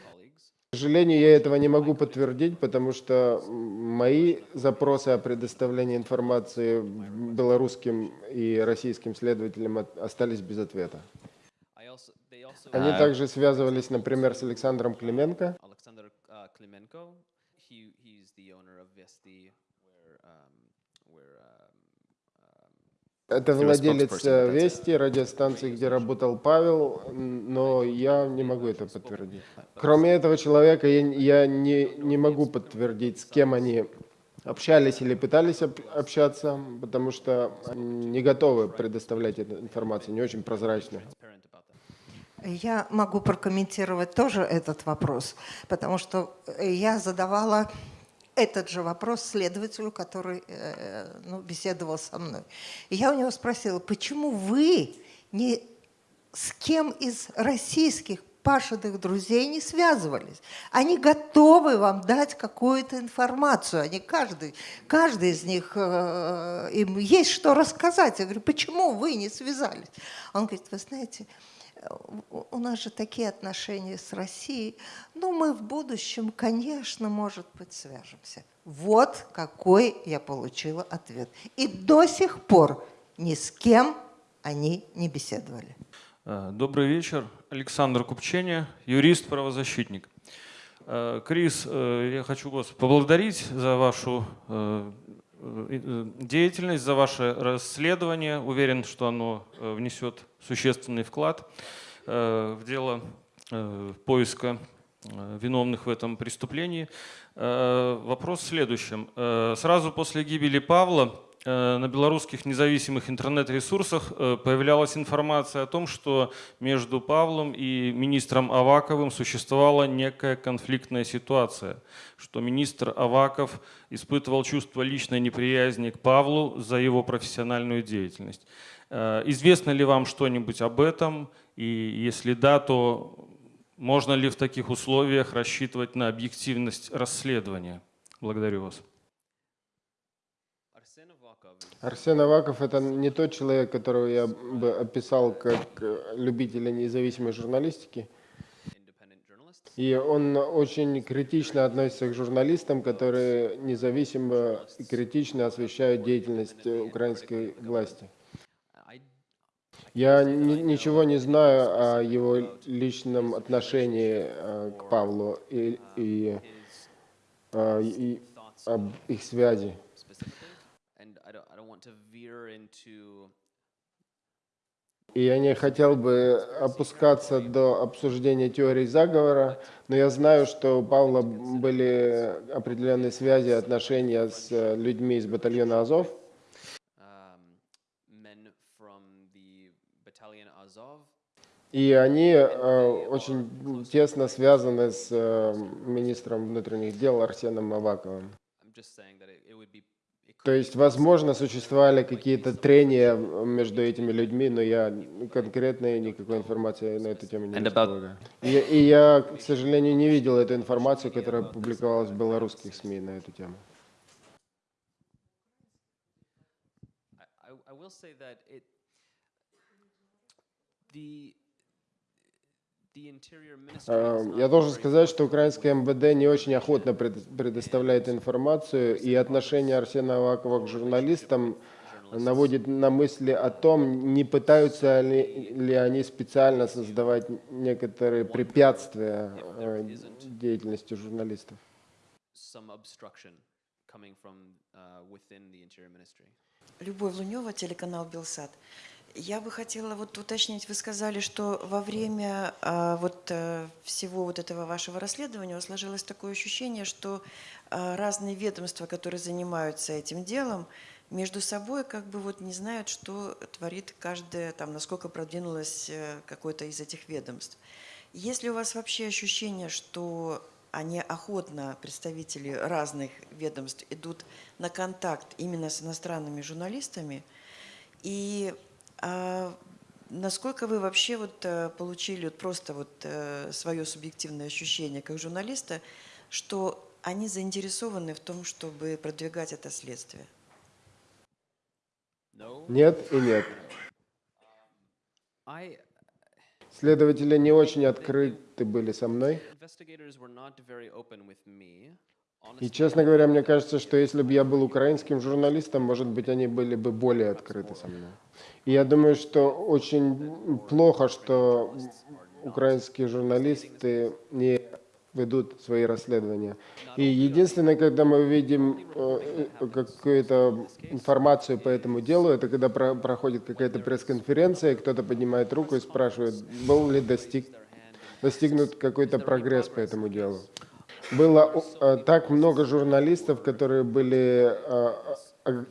К сожалению, я этого не могу подтвердить, потому что мои запросы о предоставлении информации белорусским и российским следователям остались без ответа. Они uh, также связывались, например, с Александром Клименко. Alexander uh, Klimenko. He he's the owner of Vesti, where um, where um, Это владелец э. Вести, радиостанции, где работал Павел, но я не могу это подтвердить. Кроме этого человека, я, я не, не могу подтвердить, с кем они общались или пытались об- общаться, потому что они не готовы предоставлять эту информацию, не очень прозрачно. Я могу прокомментировать тоже этот вопрос, потому что я задавала этот же вопрос следователю, который э, ну, беседовал со мной. И я у него спросила, почему вы не с кем из российских пашенных друзей не связывались. Они готовы вам дать какую-то информацию. Они каждый, каждый из них, э, им есть что рассказать. Я говорю, почему вы не связались? Он говорит, вы знаете, у нас же такие отношения с Россией, ну мы в будущем, конечно, может быть, свяжемся. Вот какой я получила ответ. И до сих пор ни с кем они не беседовали. Э, Добрый вечер. Александр Купченя, юрист, правозащитник. Э, Крис, э, я хочу вас поблагодарить за вашу деятельность, за ваше расследование. Уверен, что оно э, внесет существенный вклад э, в дело э, поиска э, виновных в этом преступлении. Э, Вопрос в следующем. Э, Сразу после гибели Павла э, на белорусских независимых интернет-ресурсах э, появлялась информация о том, что между Павлом и министром Аваковым существовала некая конфликтная ситуация, что министр Аваков испытывал чувство личной неприязни к Павлу за его профессиональную деятельность. Э, Известно ли вам что-нибудь об этом? И если да, то можно ли в таких условиях рассчитывать на объективность расследования? Благодарю вас. Арсен Аваков – это не тот человек, которого я бы описал как э, любителя независимой журналистики. И он очень критично относится к журналистам, которые независимо и критично освещают деятельность э, украинской власти. Я ни- ничего не знаю о его личном отношении э, к Павлу и, и, и об их связи. specifically, and I don't I don't want to veer into И я не хотел бы опускаться до обсуждения теории заговора, но я знаю, что у Павла были определенные связи, отношения с э, людьми из батальона Азов. И они э, очень тесно связаны с э, министром внутренних дел Арсеном Аваковым. То есть, возможно, существовали какие-то трения между этими людьми, но я конкретной никакой информации на эту тему не располагаю. И, я- и я, к сожалению, не видел эту информацию, которая публиковалась в белорусских СМИ на эту тему. I, I, I will say that it the the interior ministry. Э, is Я not должен сказать, что украинское МВД не очень охотно пред- предоставляет информацию, и отношение Арсена Авакова к журналистам наводит на мысли о том, не пытаются ли, ли они специально создавать некоторые препятствия э, деятельности журналистов. uh. Любовь Лунева, телеканал Белсат. Я бы хотела вот уточнить, вы сказали, что во время а, вот а, всего вот этого вашего расследования сложилось такое ощущение, что а, разные ведомства, которые занимаются этим делом, между собой как бы вот не знают, что творит каждое, там, насколько продвинулось э, какое-то из этих ведомств. Есть ли у вас вообще ощущение, что они охотно, представители разных ведомств, идут на контакт именно с иностранными журналистами? И а, насколько вы вообще вот э, получили вот просто вот э, свое субъективное ощущение как журналиста, что они заинтересованы в том, чтобы продвигать это следствие? Нет и нет. Следователи не очень открыты были со мной. И, честно говоря, мне кажется, что если бы я был украинским журналистом, может быть, они были бы более открыты со мной. И я думаю, что очень плохо, что украинские журналисты не ведут свои расследования. И единственное, когда мы видим э, какую-то информацию по этому делу, это когда про- проходит какая-то пресс-конференция, кто-то поднимает руку и спрашивает, был ли достиг, достигнут какой-то прогресс по этому делу. Было э, так много журналистов, которые были э,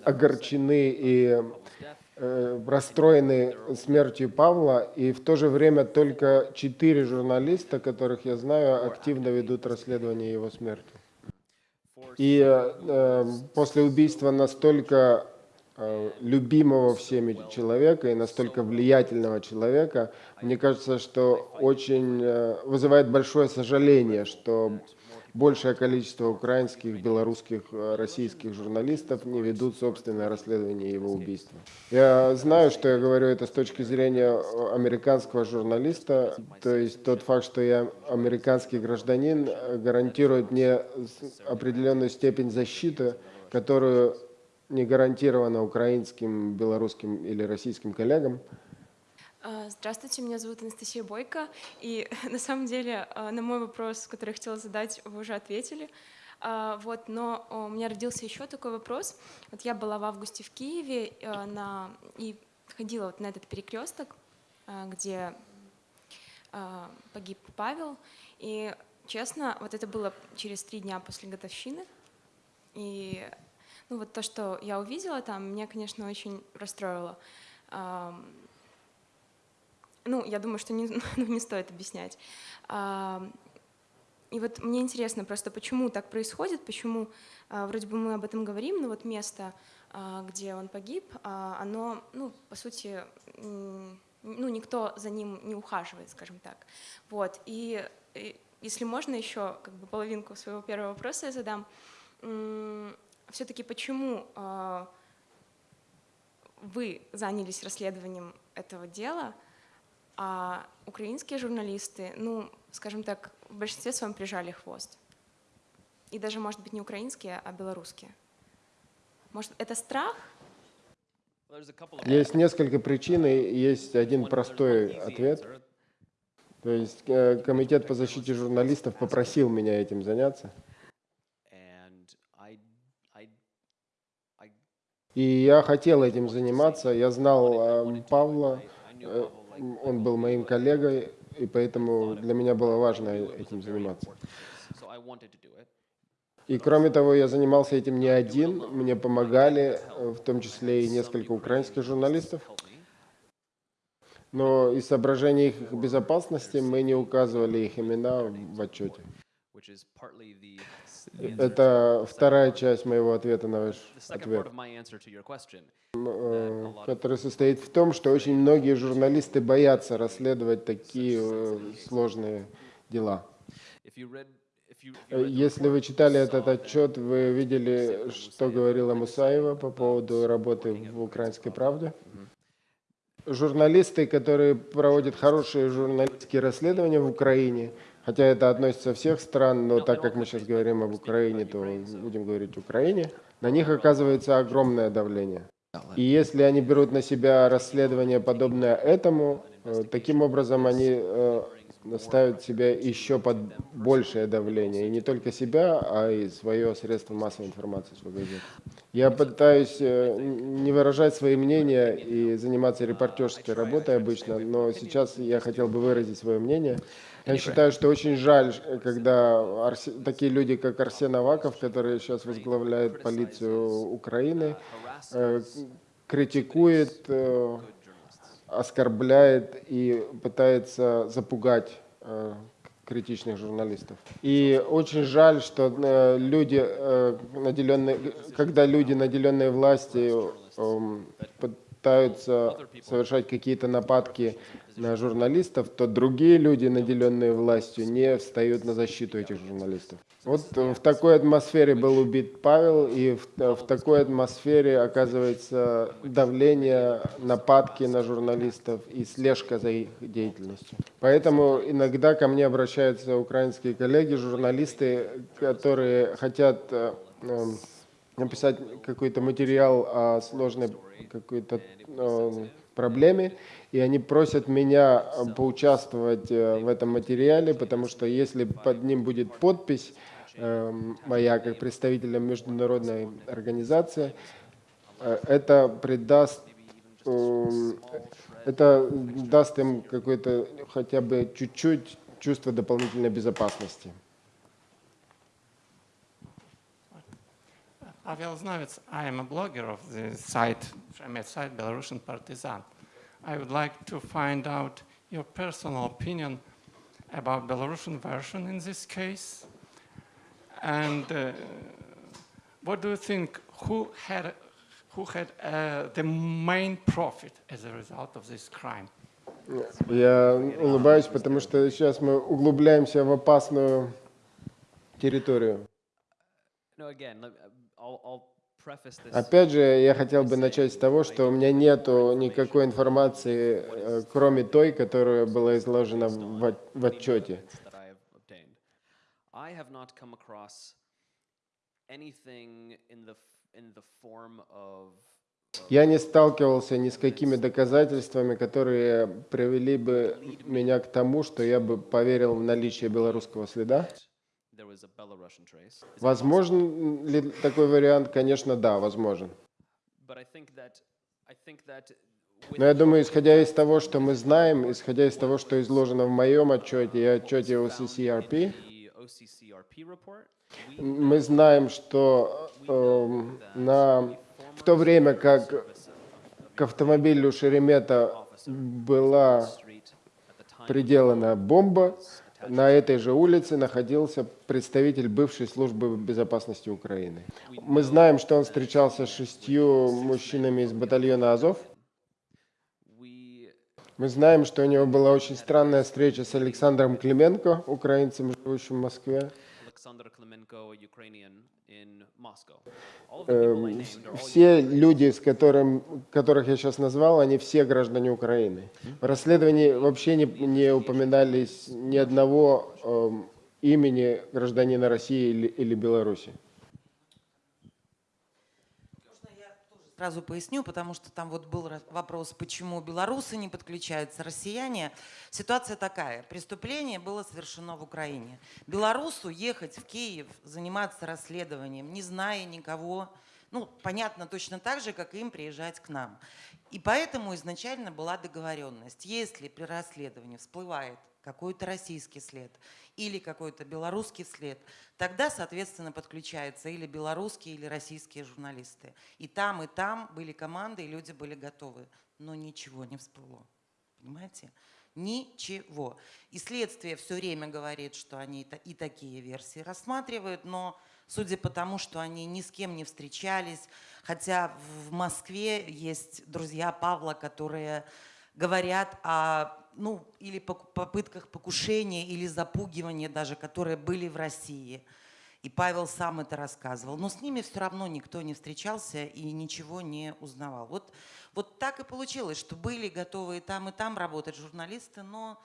огорчены и э, расстроены смертью Павла, и в то же время только четыре журналиста, которых я знаю, активно ведут расследование его смерти. И э, э, после убийства настолько э, любимого всеми человека и настолько влиятельного человека, мне кажется, что очень э, вызывает большое сожаление, что большее количество украинских, белорусских, э, российских журналистов не ведут собственное расследование его убийства. Я знаю, что я говорю это с точки зрения э, американского журналиста, то есть тот факт, что я американский гражданин, э, гарантирует мне определенную степень защиты, которую не гарантирована украинским, белорусским или российским коллегам. А, Здравствуйте, меня зовут Анастасия Бойко. И на самом деле а, на мой вопрос, который я хотела задать, вы уже ответили. А, Вот, но у меня родился еще такой вопрос. Вот я была в августе в Киеве на, и ходила вот на этот перекресток, где погиб Павел. И честно, вот это было через три дня после годовщины. И ну, вот то, что я увидела там, меня, конечно, очень расстроило. Ну, я думаю, что не, ну, не стоит объяснять. А, И вот мне интересно просто, почему так происходит, почему а, вроде бы мы об этом говорим, но вот место, а, где он погиб, оно, ну, по сути, ну, никто за ним не ухаживает, скажем так. Вот. И, и если можно еще как бы половинку своего первого вопроса я задам. Все-таки почему вы занялись расследованием этого дела, а украинские журналисты, ну, скажем так, в большинстве своем прижали хвост. И даже, может быть, не украинские, а белорусские. Может, это страх? Есть несколько причин, и есть один простой ответ. То есть э, Комитет по защите журналистов попросил меня этим заняться. И я хотел этим заниматься. Я знал э, Павла, он был моим коллегой, и поэтому для меня было важно этим заниматься. И кроме того, я занимался этим не один, мне помогали, э, в том числе и несколько украинских журналистов. Но из соображений их безопасности мы не указывали их имена в отчете. Это вторая часть моего ответа на ваш ответ. question. э, который состоит в том, что очень многие журналисты боятся расследовать такие э, сложные дела. Если вы читали этот отчет, вы видели, что говорила Мусаева по поводу работы в «Украинской правде». Журналисты, которые проводят хорошие журналистские расследования в Украине, хотя это относится всех стран, но так как мы сейчас говорим об Украине, то будем говорить Украине, на них оказывается огромное давление. И если они берут на себя расследование, подобное этому, э, таким образом они э, ставят себя еще под большее давление. И не только себя, а и свое средство массовой информации, свой газет. Я пытаюсь э, не выражать свои мнения и заниматься репортерской работой обычно, но сейчас я хотел бы выразить свое мнение. Я считаю, что очень жаль, когда Арсе- такие люди, как Арсен Аваков, который сейчас возглавляет полицию Украины, э, критикует, э, оскорбляет и пытается запугать э, критичных журналистов. И очень жаль, что э, люди, э, наделенные, когда люди, наделенные властью, эм, пытаются совершать какие-то нападки на журналистов, то другие люди, наделенные властью, не встают на защиту этих журналистов. Вот в такой атмосфере был убит Павел, и в, в такой атмосфере оказывается давление, нападки на журналистов и слежка за их деятельностью. Поэтому иногда ко мне обращаются украинские коллеги, журналисты, которые хотят э, э, написать какой-то материал о сложной какой-то э, проблеме, и они просят меня э, поучаствовать э, в этом материале, потому что если под ним будет подпись э, моя как представителя международной организации, э, это придаст э, это даст им какое-то хотя бы чуть-чуть чувство дополнительной безопасности. Pavel Znavets, I am a blogger of the site, Fremet site, Belarusian Partisan. I would like to find out your personal opinion about Belarusian version in this case. And uh, what do you think, who had, who had uh, the main profit as a result of this crime? Я улыбаюсь, потому что сейчас мы углубляемся в опасную территорию. No, again, let- Опять же, я хотел бы начать с того, что у меня нету никакой информации, э, кроме той, которая была изложена в, в отчете. Я не сталкивался ни с какими доказательствами, которые привели бы меня к тому, что я бы поверил в наличие белорусского следа. Возможен ли такой вариант? Конечно, да, возможен. Но я думаю, исходя из того, что мы знаем, исходя из того, что изложено в моем отчете и отчете OCCRP, мы знаем, что эм, на, в то время как к автомобилю Шеремета была приделана бомба, на этой же улице находился представитель бывшей службы безопасности Украины. Мы знаем, что он встречался с шестью мужчинами из батальона Азов. Мы знаем, что у него была очень странная встреча с Александром Клименко, украинцем, живущим в Москве. Все люди, с которым, которых я сейчас назвал, они все граждане Украины. В расследовании вообще не, не упоминались ни одного эм, имени гражданина России или, или Беларуси. Можно я тоже сразу поясню, потому что там вот был вопрос, почему белорусы не подключаются, россияне. Ситуация такая. Преступление было совершено в Украине. Белорусу ехать в Киев, заниматься расследованием, не зная никого, ну, понятно, точно так же, как им приезжать к нам. И поэтому изначально была договоренность. Если при расследовании всплывает какой-то российский след или какой-то белорусский след, тогда, соответственно, подключаются или белорусские, или российские журналисты. И там, и там были команды, и люди были готовы. Но ничего не всплыло. Понимаете? Ничего. И следствие все время говорит, что они и та- и такие версии рассматривают, но судя по тому, что они ни с кем не встречались, хотя в Москве есть друзья Павла, которые говорят о, ну, или попытках покушения, или запугивания даже, которые были в России. И Павел сам это рассказывал. Но с ними все равно никто не встречался и ничего не узнавал. Вот, вот так и получилось, что были готовы и там, и там работать журналисты, но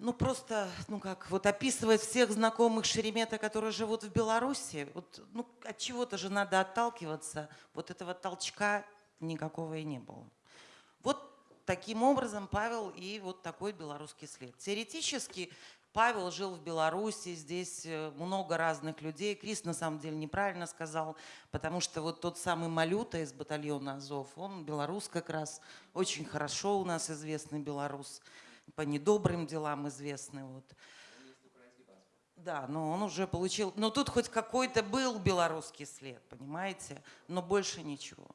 ну просто, ну как, вот описывать всех знакомых Шеремета, которые живут в Беларуси, вот, ну от чего-то же надо отталкиваться, вот этого толчка никакого и не было. Вот таким образом Павел и вот такой белорусский след. Теоретически Павел жил в Беларуси, здесь э, много разных людей. Крис на самом деле неправильно сказал, потому что вот тот самый Малюта из батальона Азов, он белорус как раз, очень хорошо у нас известный белорус, по недобрым делам известный. Вот. Да, но он уже получил, но тут хоть какой-то был белорусский след, понимаете, но больше ничего.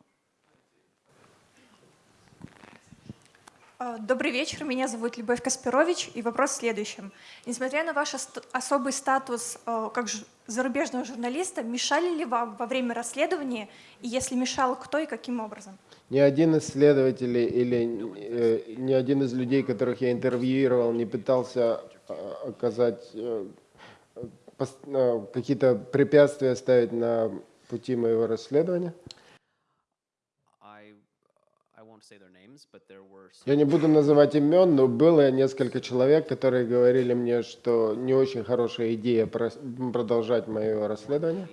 Добрый вечер, меня зовут Любовь Каспирович, и вопрос в следующем. Несмотря на ваш особый статус э, как зарубежного журналиста, мешали ли вам во время расследования, и если мешал, кто и каким образом? Ни один из следователей или э, ни один из людей, которых я интервьюировал, не пытался э, оказать э, э, какие-то препятствия ставить на пути моего расследования. I, I won't say their names, but there were Я не буду называть имен, но было несколько человек, которые говорили мне, что не очень хорошая идея продолжать мое расследование.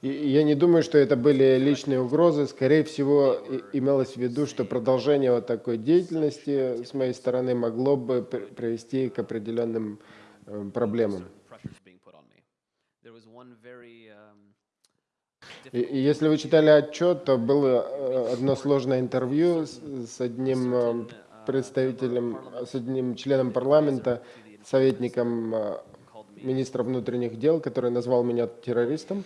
И я не думаю, что это были личные угрозы. Скорее всего, имелось в виду, что продолжение вот такой деятельности с моей стороны могло бы при- привести к определенным э, проблемам. И, и если вы читали отчет, то было э, одно сложное интервью с, с одним э, представителем, с одним членом парламента, советником э, министра внутренних дел, который назвал меня террористом.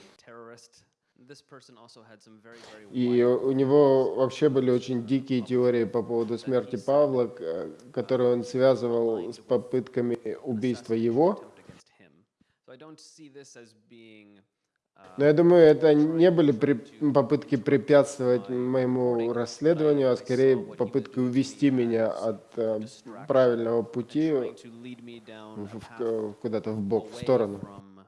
И у него вообще были очень дикие теории по поводу смерти Павла, которые он связывал с попытками убийства его. Но я думаю, это не были при- попытки препятствовать моему расследованию, а скорее попытки увести меня от э, правильного пути куда-то в бок, в сторону. from uh,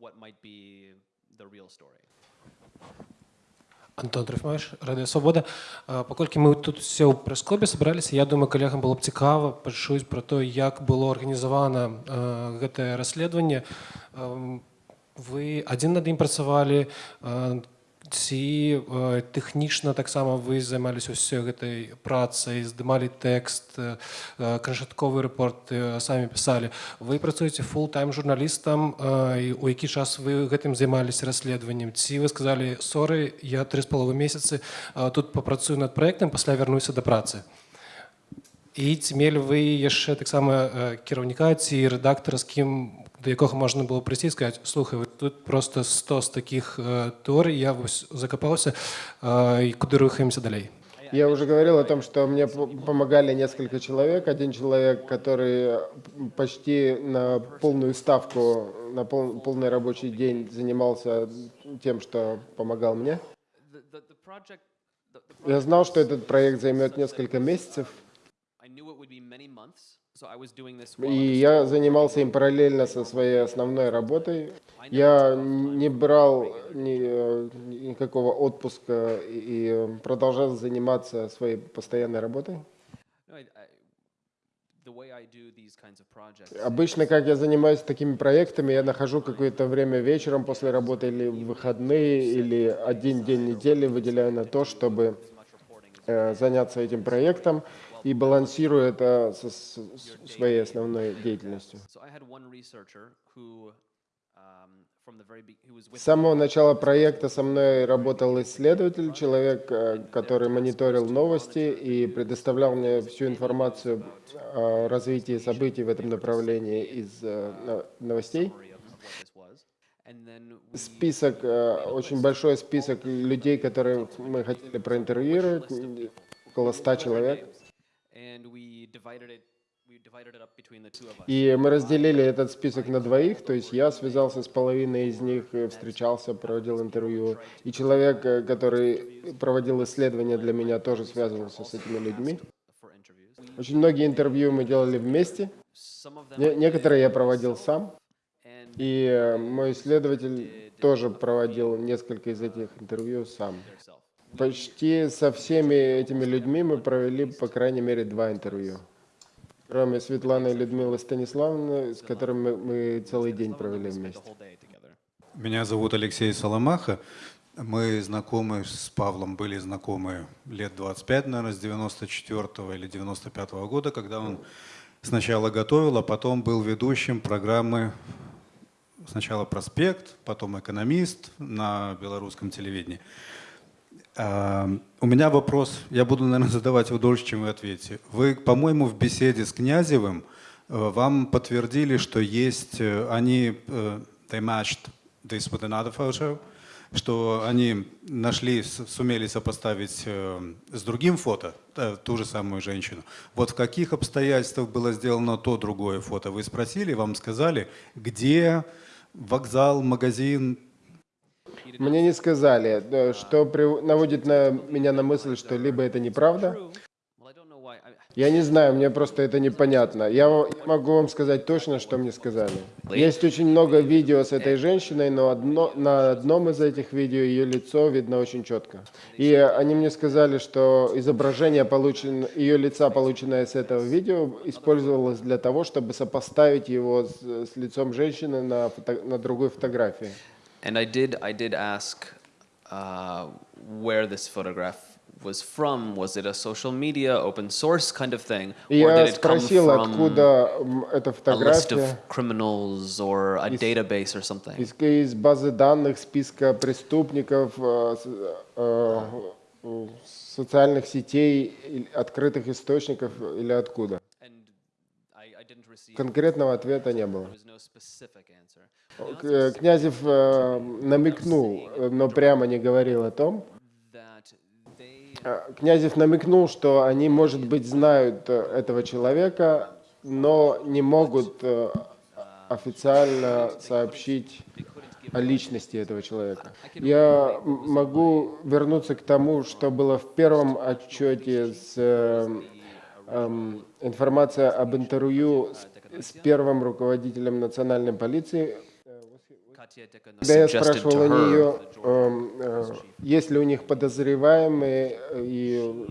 what might be the real story. Антон Трофимович, Радіо Свобода. Е, Покольки ми тут всі у прес-клубі збиралися, я думаю, колегам було б цікаво почути про те, як було організовано е, гэта расследаванне. Ем, Ви адзін над ім працавалі, е, ці е, тэхнічна таксама вы займаліся ўсёй гэтай працай, здымалі тэкст, е, е, канчатковы рэпорт е, самі пісалі. Вы працуеце фулл-тайм журналістам, е, і у які час вы гэтым займаліся расследаваннем? Ці вы сказалі, соры, я тры з паловы месяцы е, тут папрацую над праектам, пасля вярнуся да працы. І ці мелі вы яшчэ таксама е, кіраўніка ці рэдактара, з кім да якога можна было прыйсці і сказаць слухай вот тут просто 100 з такіх е, тэорый я вось закапаўся е, і куды рухаемся далей Я уже говорил о том, что мне п- помогали несколько человек. Один человек, который почти на полную ставку, на пол- полный рабочий день занимался тем, что помогал мне. The, the, the project, the, the Я знал, что этот проект займет несколько месяцев, И я занимался им параллельно со своей основной работой. Я не брал ни, э, никакого отпуска и продолжал заниматься своей постоянной работой. Обычно, как я занимаюсь такими проектами, я нахожу какое-то время вечером после работы или в выходные, или один день недели выделяю на то, чтобы заняться этим проектом и балансирую это со своей основной деятельностью. um, С самого начала проекта со мной работал исследователь, человек, э, который мониторил новости и предоставлял мне всю информацию о развитии событий в этом направлении из э, но- новостей. Список, э, очень большой список людей, которые мы хотели проинтервьюировать, около ста человек. И мы разделили этот список на двоих, то есть я связался с половиной из них, э, встречался, проводил интервью. И человек, э, который проводил исследования для меня, тоже связывался с этими людьми. Очень многие интервью мы делали вместе, Не- некоторые я проводил сам. И э, мой исследователь тоже проводил несколько из этих интервью сам. Почти со всеми этими людьми мы провели, по крайней мере, два интервью. Кроме Светланы и Людмилы Станиславовны, с которыми мы, целый день провели вместе. Меня зовут Алексей Соломаха. Мы знакомы с Павлом, были знакомы лет 25, наверное, с 94 или 95 года, когда он сначала готовил, а потом был ведущим программы сначала «Проспект», потом «Экономист» на белорусском телевидении. А, У меня вопрос, я буду, наверное, задавать его дольше, чем вы ответите. Вы, по-моему, в беседе с Князевым э, вам подтвердили, что есть, э, они, э, they matched this with another photo, что они нашли, сумели сопоставить с другим фото ту же самую женщину. Вот в каких обстоятельствах было сделано то другое фото? Вы спросили, вам сказали, где вокзал, магазин, Мне не сказали, э, что при- наводит на меня на мысль, что либо это неправда. Я не знаю, мне просто это непонятно. Я могу вам сказать точно, что мне сказали. Есть очень много видео с этой женщиной, но одно, на одном из этих видео ее лицо видно очень четко. И они мне сказали, что изображение получен, ее лица, полученное с этого видео, использовалось для того, чтобы сопоставить его с, с лицом женщины на, фото- на другой фотографии. And I did, I did ask uh, where this photograph was from. Was it a social media, open source kind of thing? Or я did it come спросил, from откуда м, эта a list фотография of criminals or a database or something? из, из базы данных, списка преступников, э, с- э, э, социальных сетей, или открытых источников или откуда. Конкретного ответа не было. К- э, Князев э, намекнул, э, но прямо не говорил о том. Э, Князев намекнул, что они, может быть, знают э, этого человека, но не могут э, официально сообщить о личности этого человека. Я могу вернуться к тому, что было в первом отчете с э, эм, информация об интервью с, с первым руководителем национальной полиции. Когда я спрашивал у нее, э, есть ли у них подозреваемые, и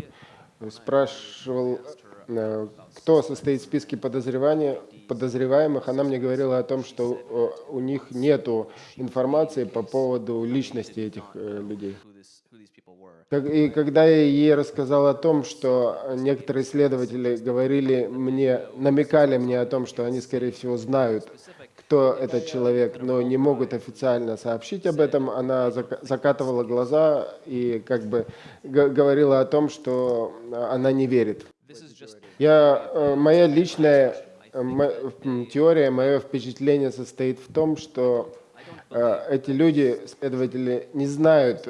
спрашивал, э, кто состоит в списке подозреваемых, она мне говорила о том, что э, у них нету информации по поводу личности этих людей. И когда я ей рассказал о том, что некоторые исследователи говорили мне, намекали мне о том, что они, скорее всего, знают, кто этот человек, но не могут официально сообщить об этом, она зак- закатывала глаза и как бы говорила о том, что она не верит. Я, э, моя личная э, теория, мое впечатление состоит в том, что э, эти люди, следователи, не знают,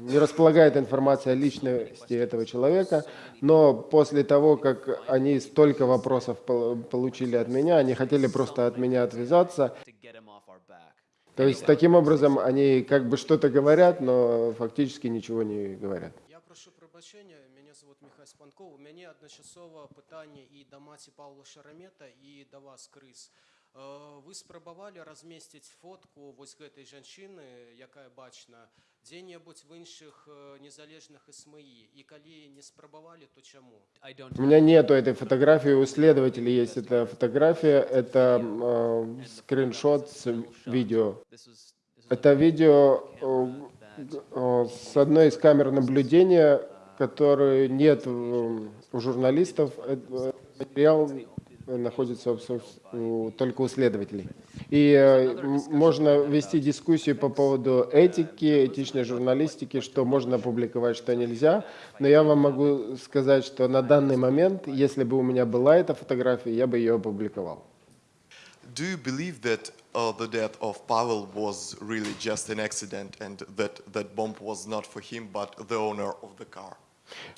не располагают информацией о личности этого человека, но после того, как они столько вопросов пол- получили от меня, они хотели просто от меня отвязаться. То есть таким образом они как бы что-то говорят, но фактически ничего не говорят. Я прошу пробачення, мене звуть Михайло Спанков. У мене одночасово питання і до маті Павла Шарамета, і до вас, Крис. Е, Ви спробували розмістити фотку ось цієї жінки, яка бачна, де-небудь в інших е, незалежних СМІ? І коли не спробували, то чому? У меня нету этой фотографии, у следователей есть эта фотография, это э, скриншот с видео. Это видео э, э, с одной из камер наблюдения, которой нет э, у журналистов. Э, Материал находится только у следователей. И э, можно вести дискуссию по поводу этики, этичной журналистики, что можно публиковать, что нельзя. Но я вам могу сказать, что на данный момент, если бы у меня была эта фотография, я бы ее опубликовал. Do you believe that uh, the death of Pavel was really just an accident and that that bomb was not for him but the owner of the car?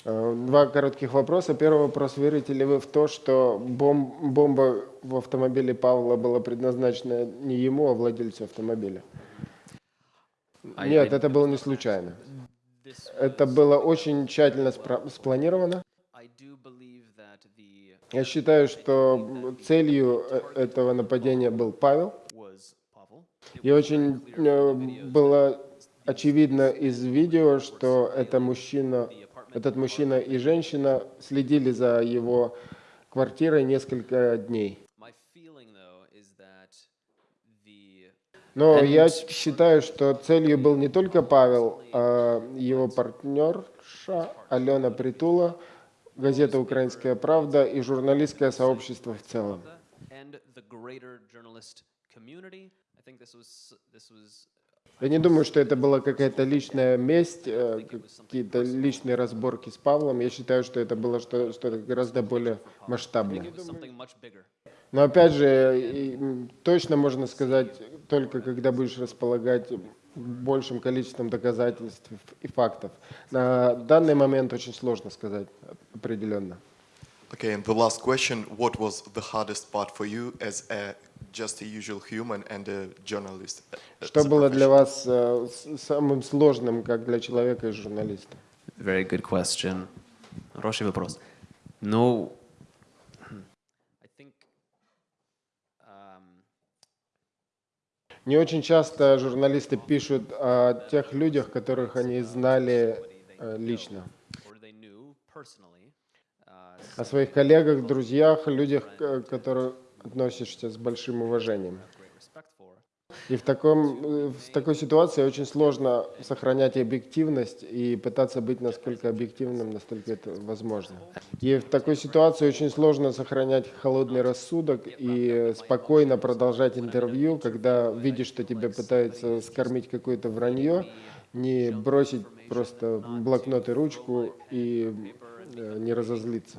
Э, Два коротких вопроса. Первый вопрос. Верите ли вы в то, что бом- бомба в автомобиле Павла была предназначена не ему, а владельцу автомобиля? I- Нет, I- это было не случайно. Это было очень тщательно спланировано. Я считаю, что целью э, этого нападения был Павел. И очень э, было очевидно из видео, что это мужчина, этот мужчина и женщина следили за его квартирой несколько дней. Но я считаю, что целью был не только Павел, а его партнерша Алена Притула, газета «Украинская правда» и журналистское сообщество в целом. Я не думаю, что это была какая-то личная месть, э, какие-то личные разборки с Павлом. Я считаю, что это было что- что-то гораздо более масштабное. Но опять же, точно можно сказать, только когда будешь располагать большим количеством доказательств и фактов. На данный момент очень сложно сказать определенно. Okay, and the last question, what was the hardest part for you as a just a usual human and a journalist? Что было для вас э, с- самым сложным, как для человека и журналиста? Very good question. Хороший вопрос. Ну, I think um, Не очень часто журналисты пишут о тех людях, которых они знали э, лично. or they knew personally. Uh, О своих коллегах, друзьях, людях, к которым относишься с большим уважением. И в, таком, э, в такой ситуации очень сложно сохранять объективность и пытаться быть насколько объективным, настолько это возможно. И в такой ситуации очень сложно сохранять холодный рассудок и спокойно продолжать интервью, когда видишь, что тебя пытаются скормить какое-то вранье, не бросить просто блокнот и ручку и э, не разозлиться.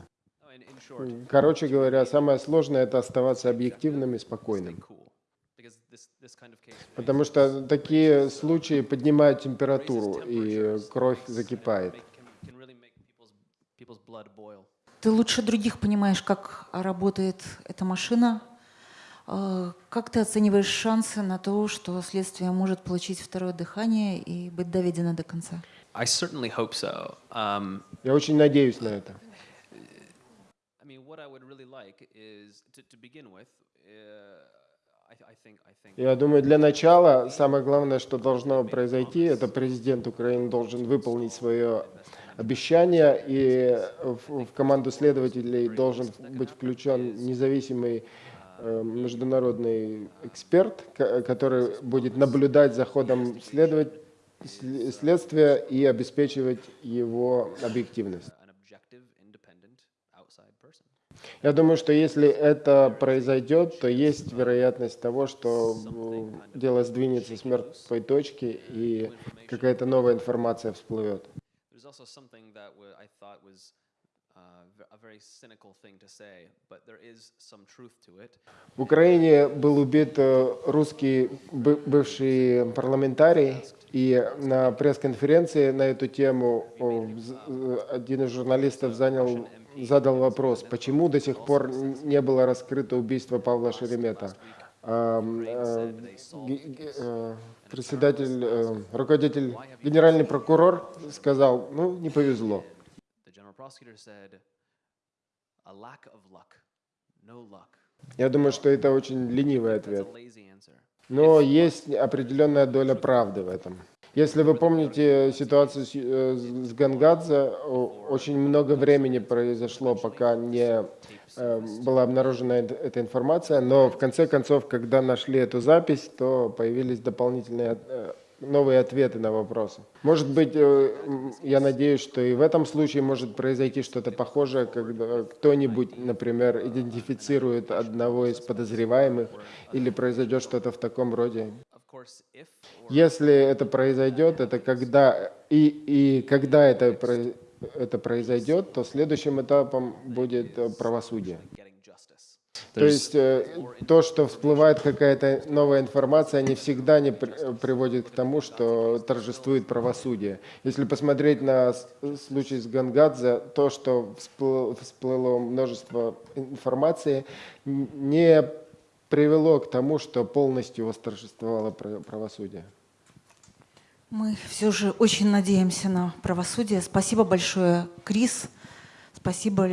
Короче говоря, самое сложное это оставаться объективным и спокойным. Потому что такие случаи поднимают температуру, и кровь закипает. Ты лучше других понимаешь, как работает эта машина. Э, Как ты оцениваешь шансы на то, что следствие может получить второе дыхание и быть доведено до конца? Um, Я очень надеюсь на это. Я думаю, для начала самое главное, что должно произойти, это президент Украины должен выполнить свое обещание, и в, команду следователей должен быть включен независимый э, международный эксперт, ко- который будет наблюдать за ходом следствия и обеспечивать его объективность. Я думаю, что если это произойдет, то есть вероятность того, что дело сдвинется с мертвой точки и какая-то новая информация всплывет. Uh. В Украине был убит э, русский бы- бывший парламентарий, и на пресс-конференции на эту тему один из журналистов занял, задал вопрос, почему до сих пор не было раскрыто убийство Павла Шеремета. А, э, э, Председатель, э, руководитель, генеральный прокурор сказал, ну, не повезло. Я думаю, что это очень ленивый ответ. Но есть определенная доля правды в этом. Если вы помните ситуацию с, э, с Гангадзе, очень много времени произошло, пока не э, была обнаружена эт- эта информация, но в конце концов, когда нашли эту запись, то появились дополнительные э, новые ответы на вопросы. Может быть, я надеюсь, что и в этом случае может произойти что-то похожее, когда кто-нибудь, например, идентифицирует одного из подозреваемых, или произойдет что-то в таком роде. Если это произойдет, это когда и, и когда это, это произойдет, то следующим этапом будет э, правосудие. То есть э, то, что всплывает какая-то новая информация, не всегда не э, приводит к тому, что торжествует правосудие. Если посмотреть на случай с Гангадзе, то, что всплыло, множество информации, не привело к тому, что полностью восторжествовало пра- правосудие. Мы все же очень надеемся на правосудие. Спасибо большое, Крис. Спасибо.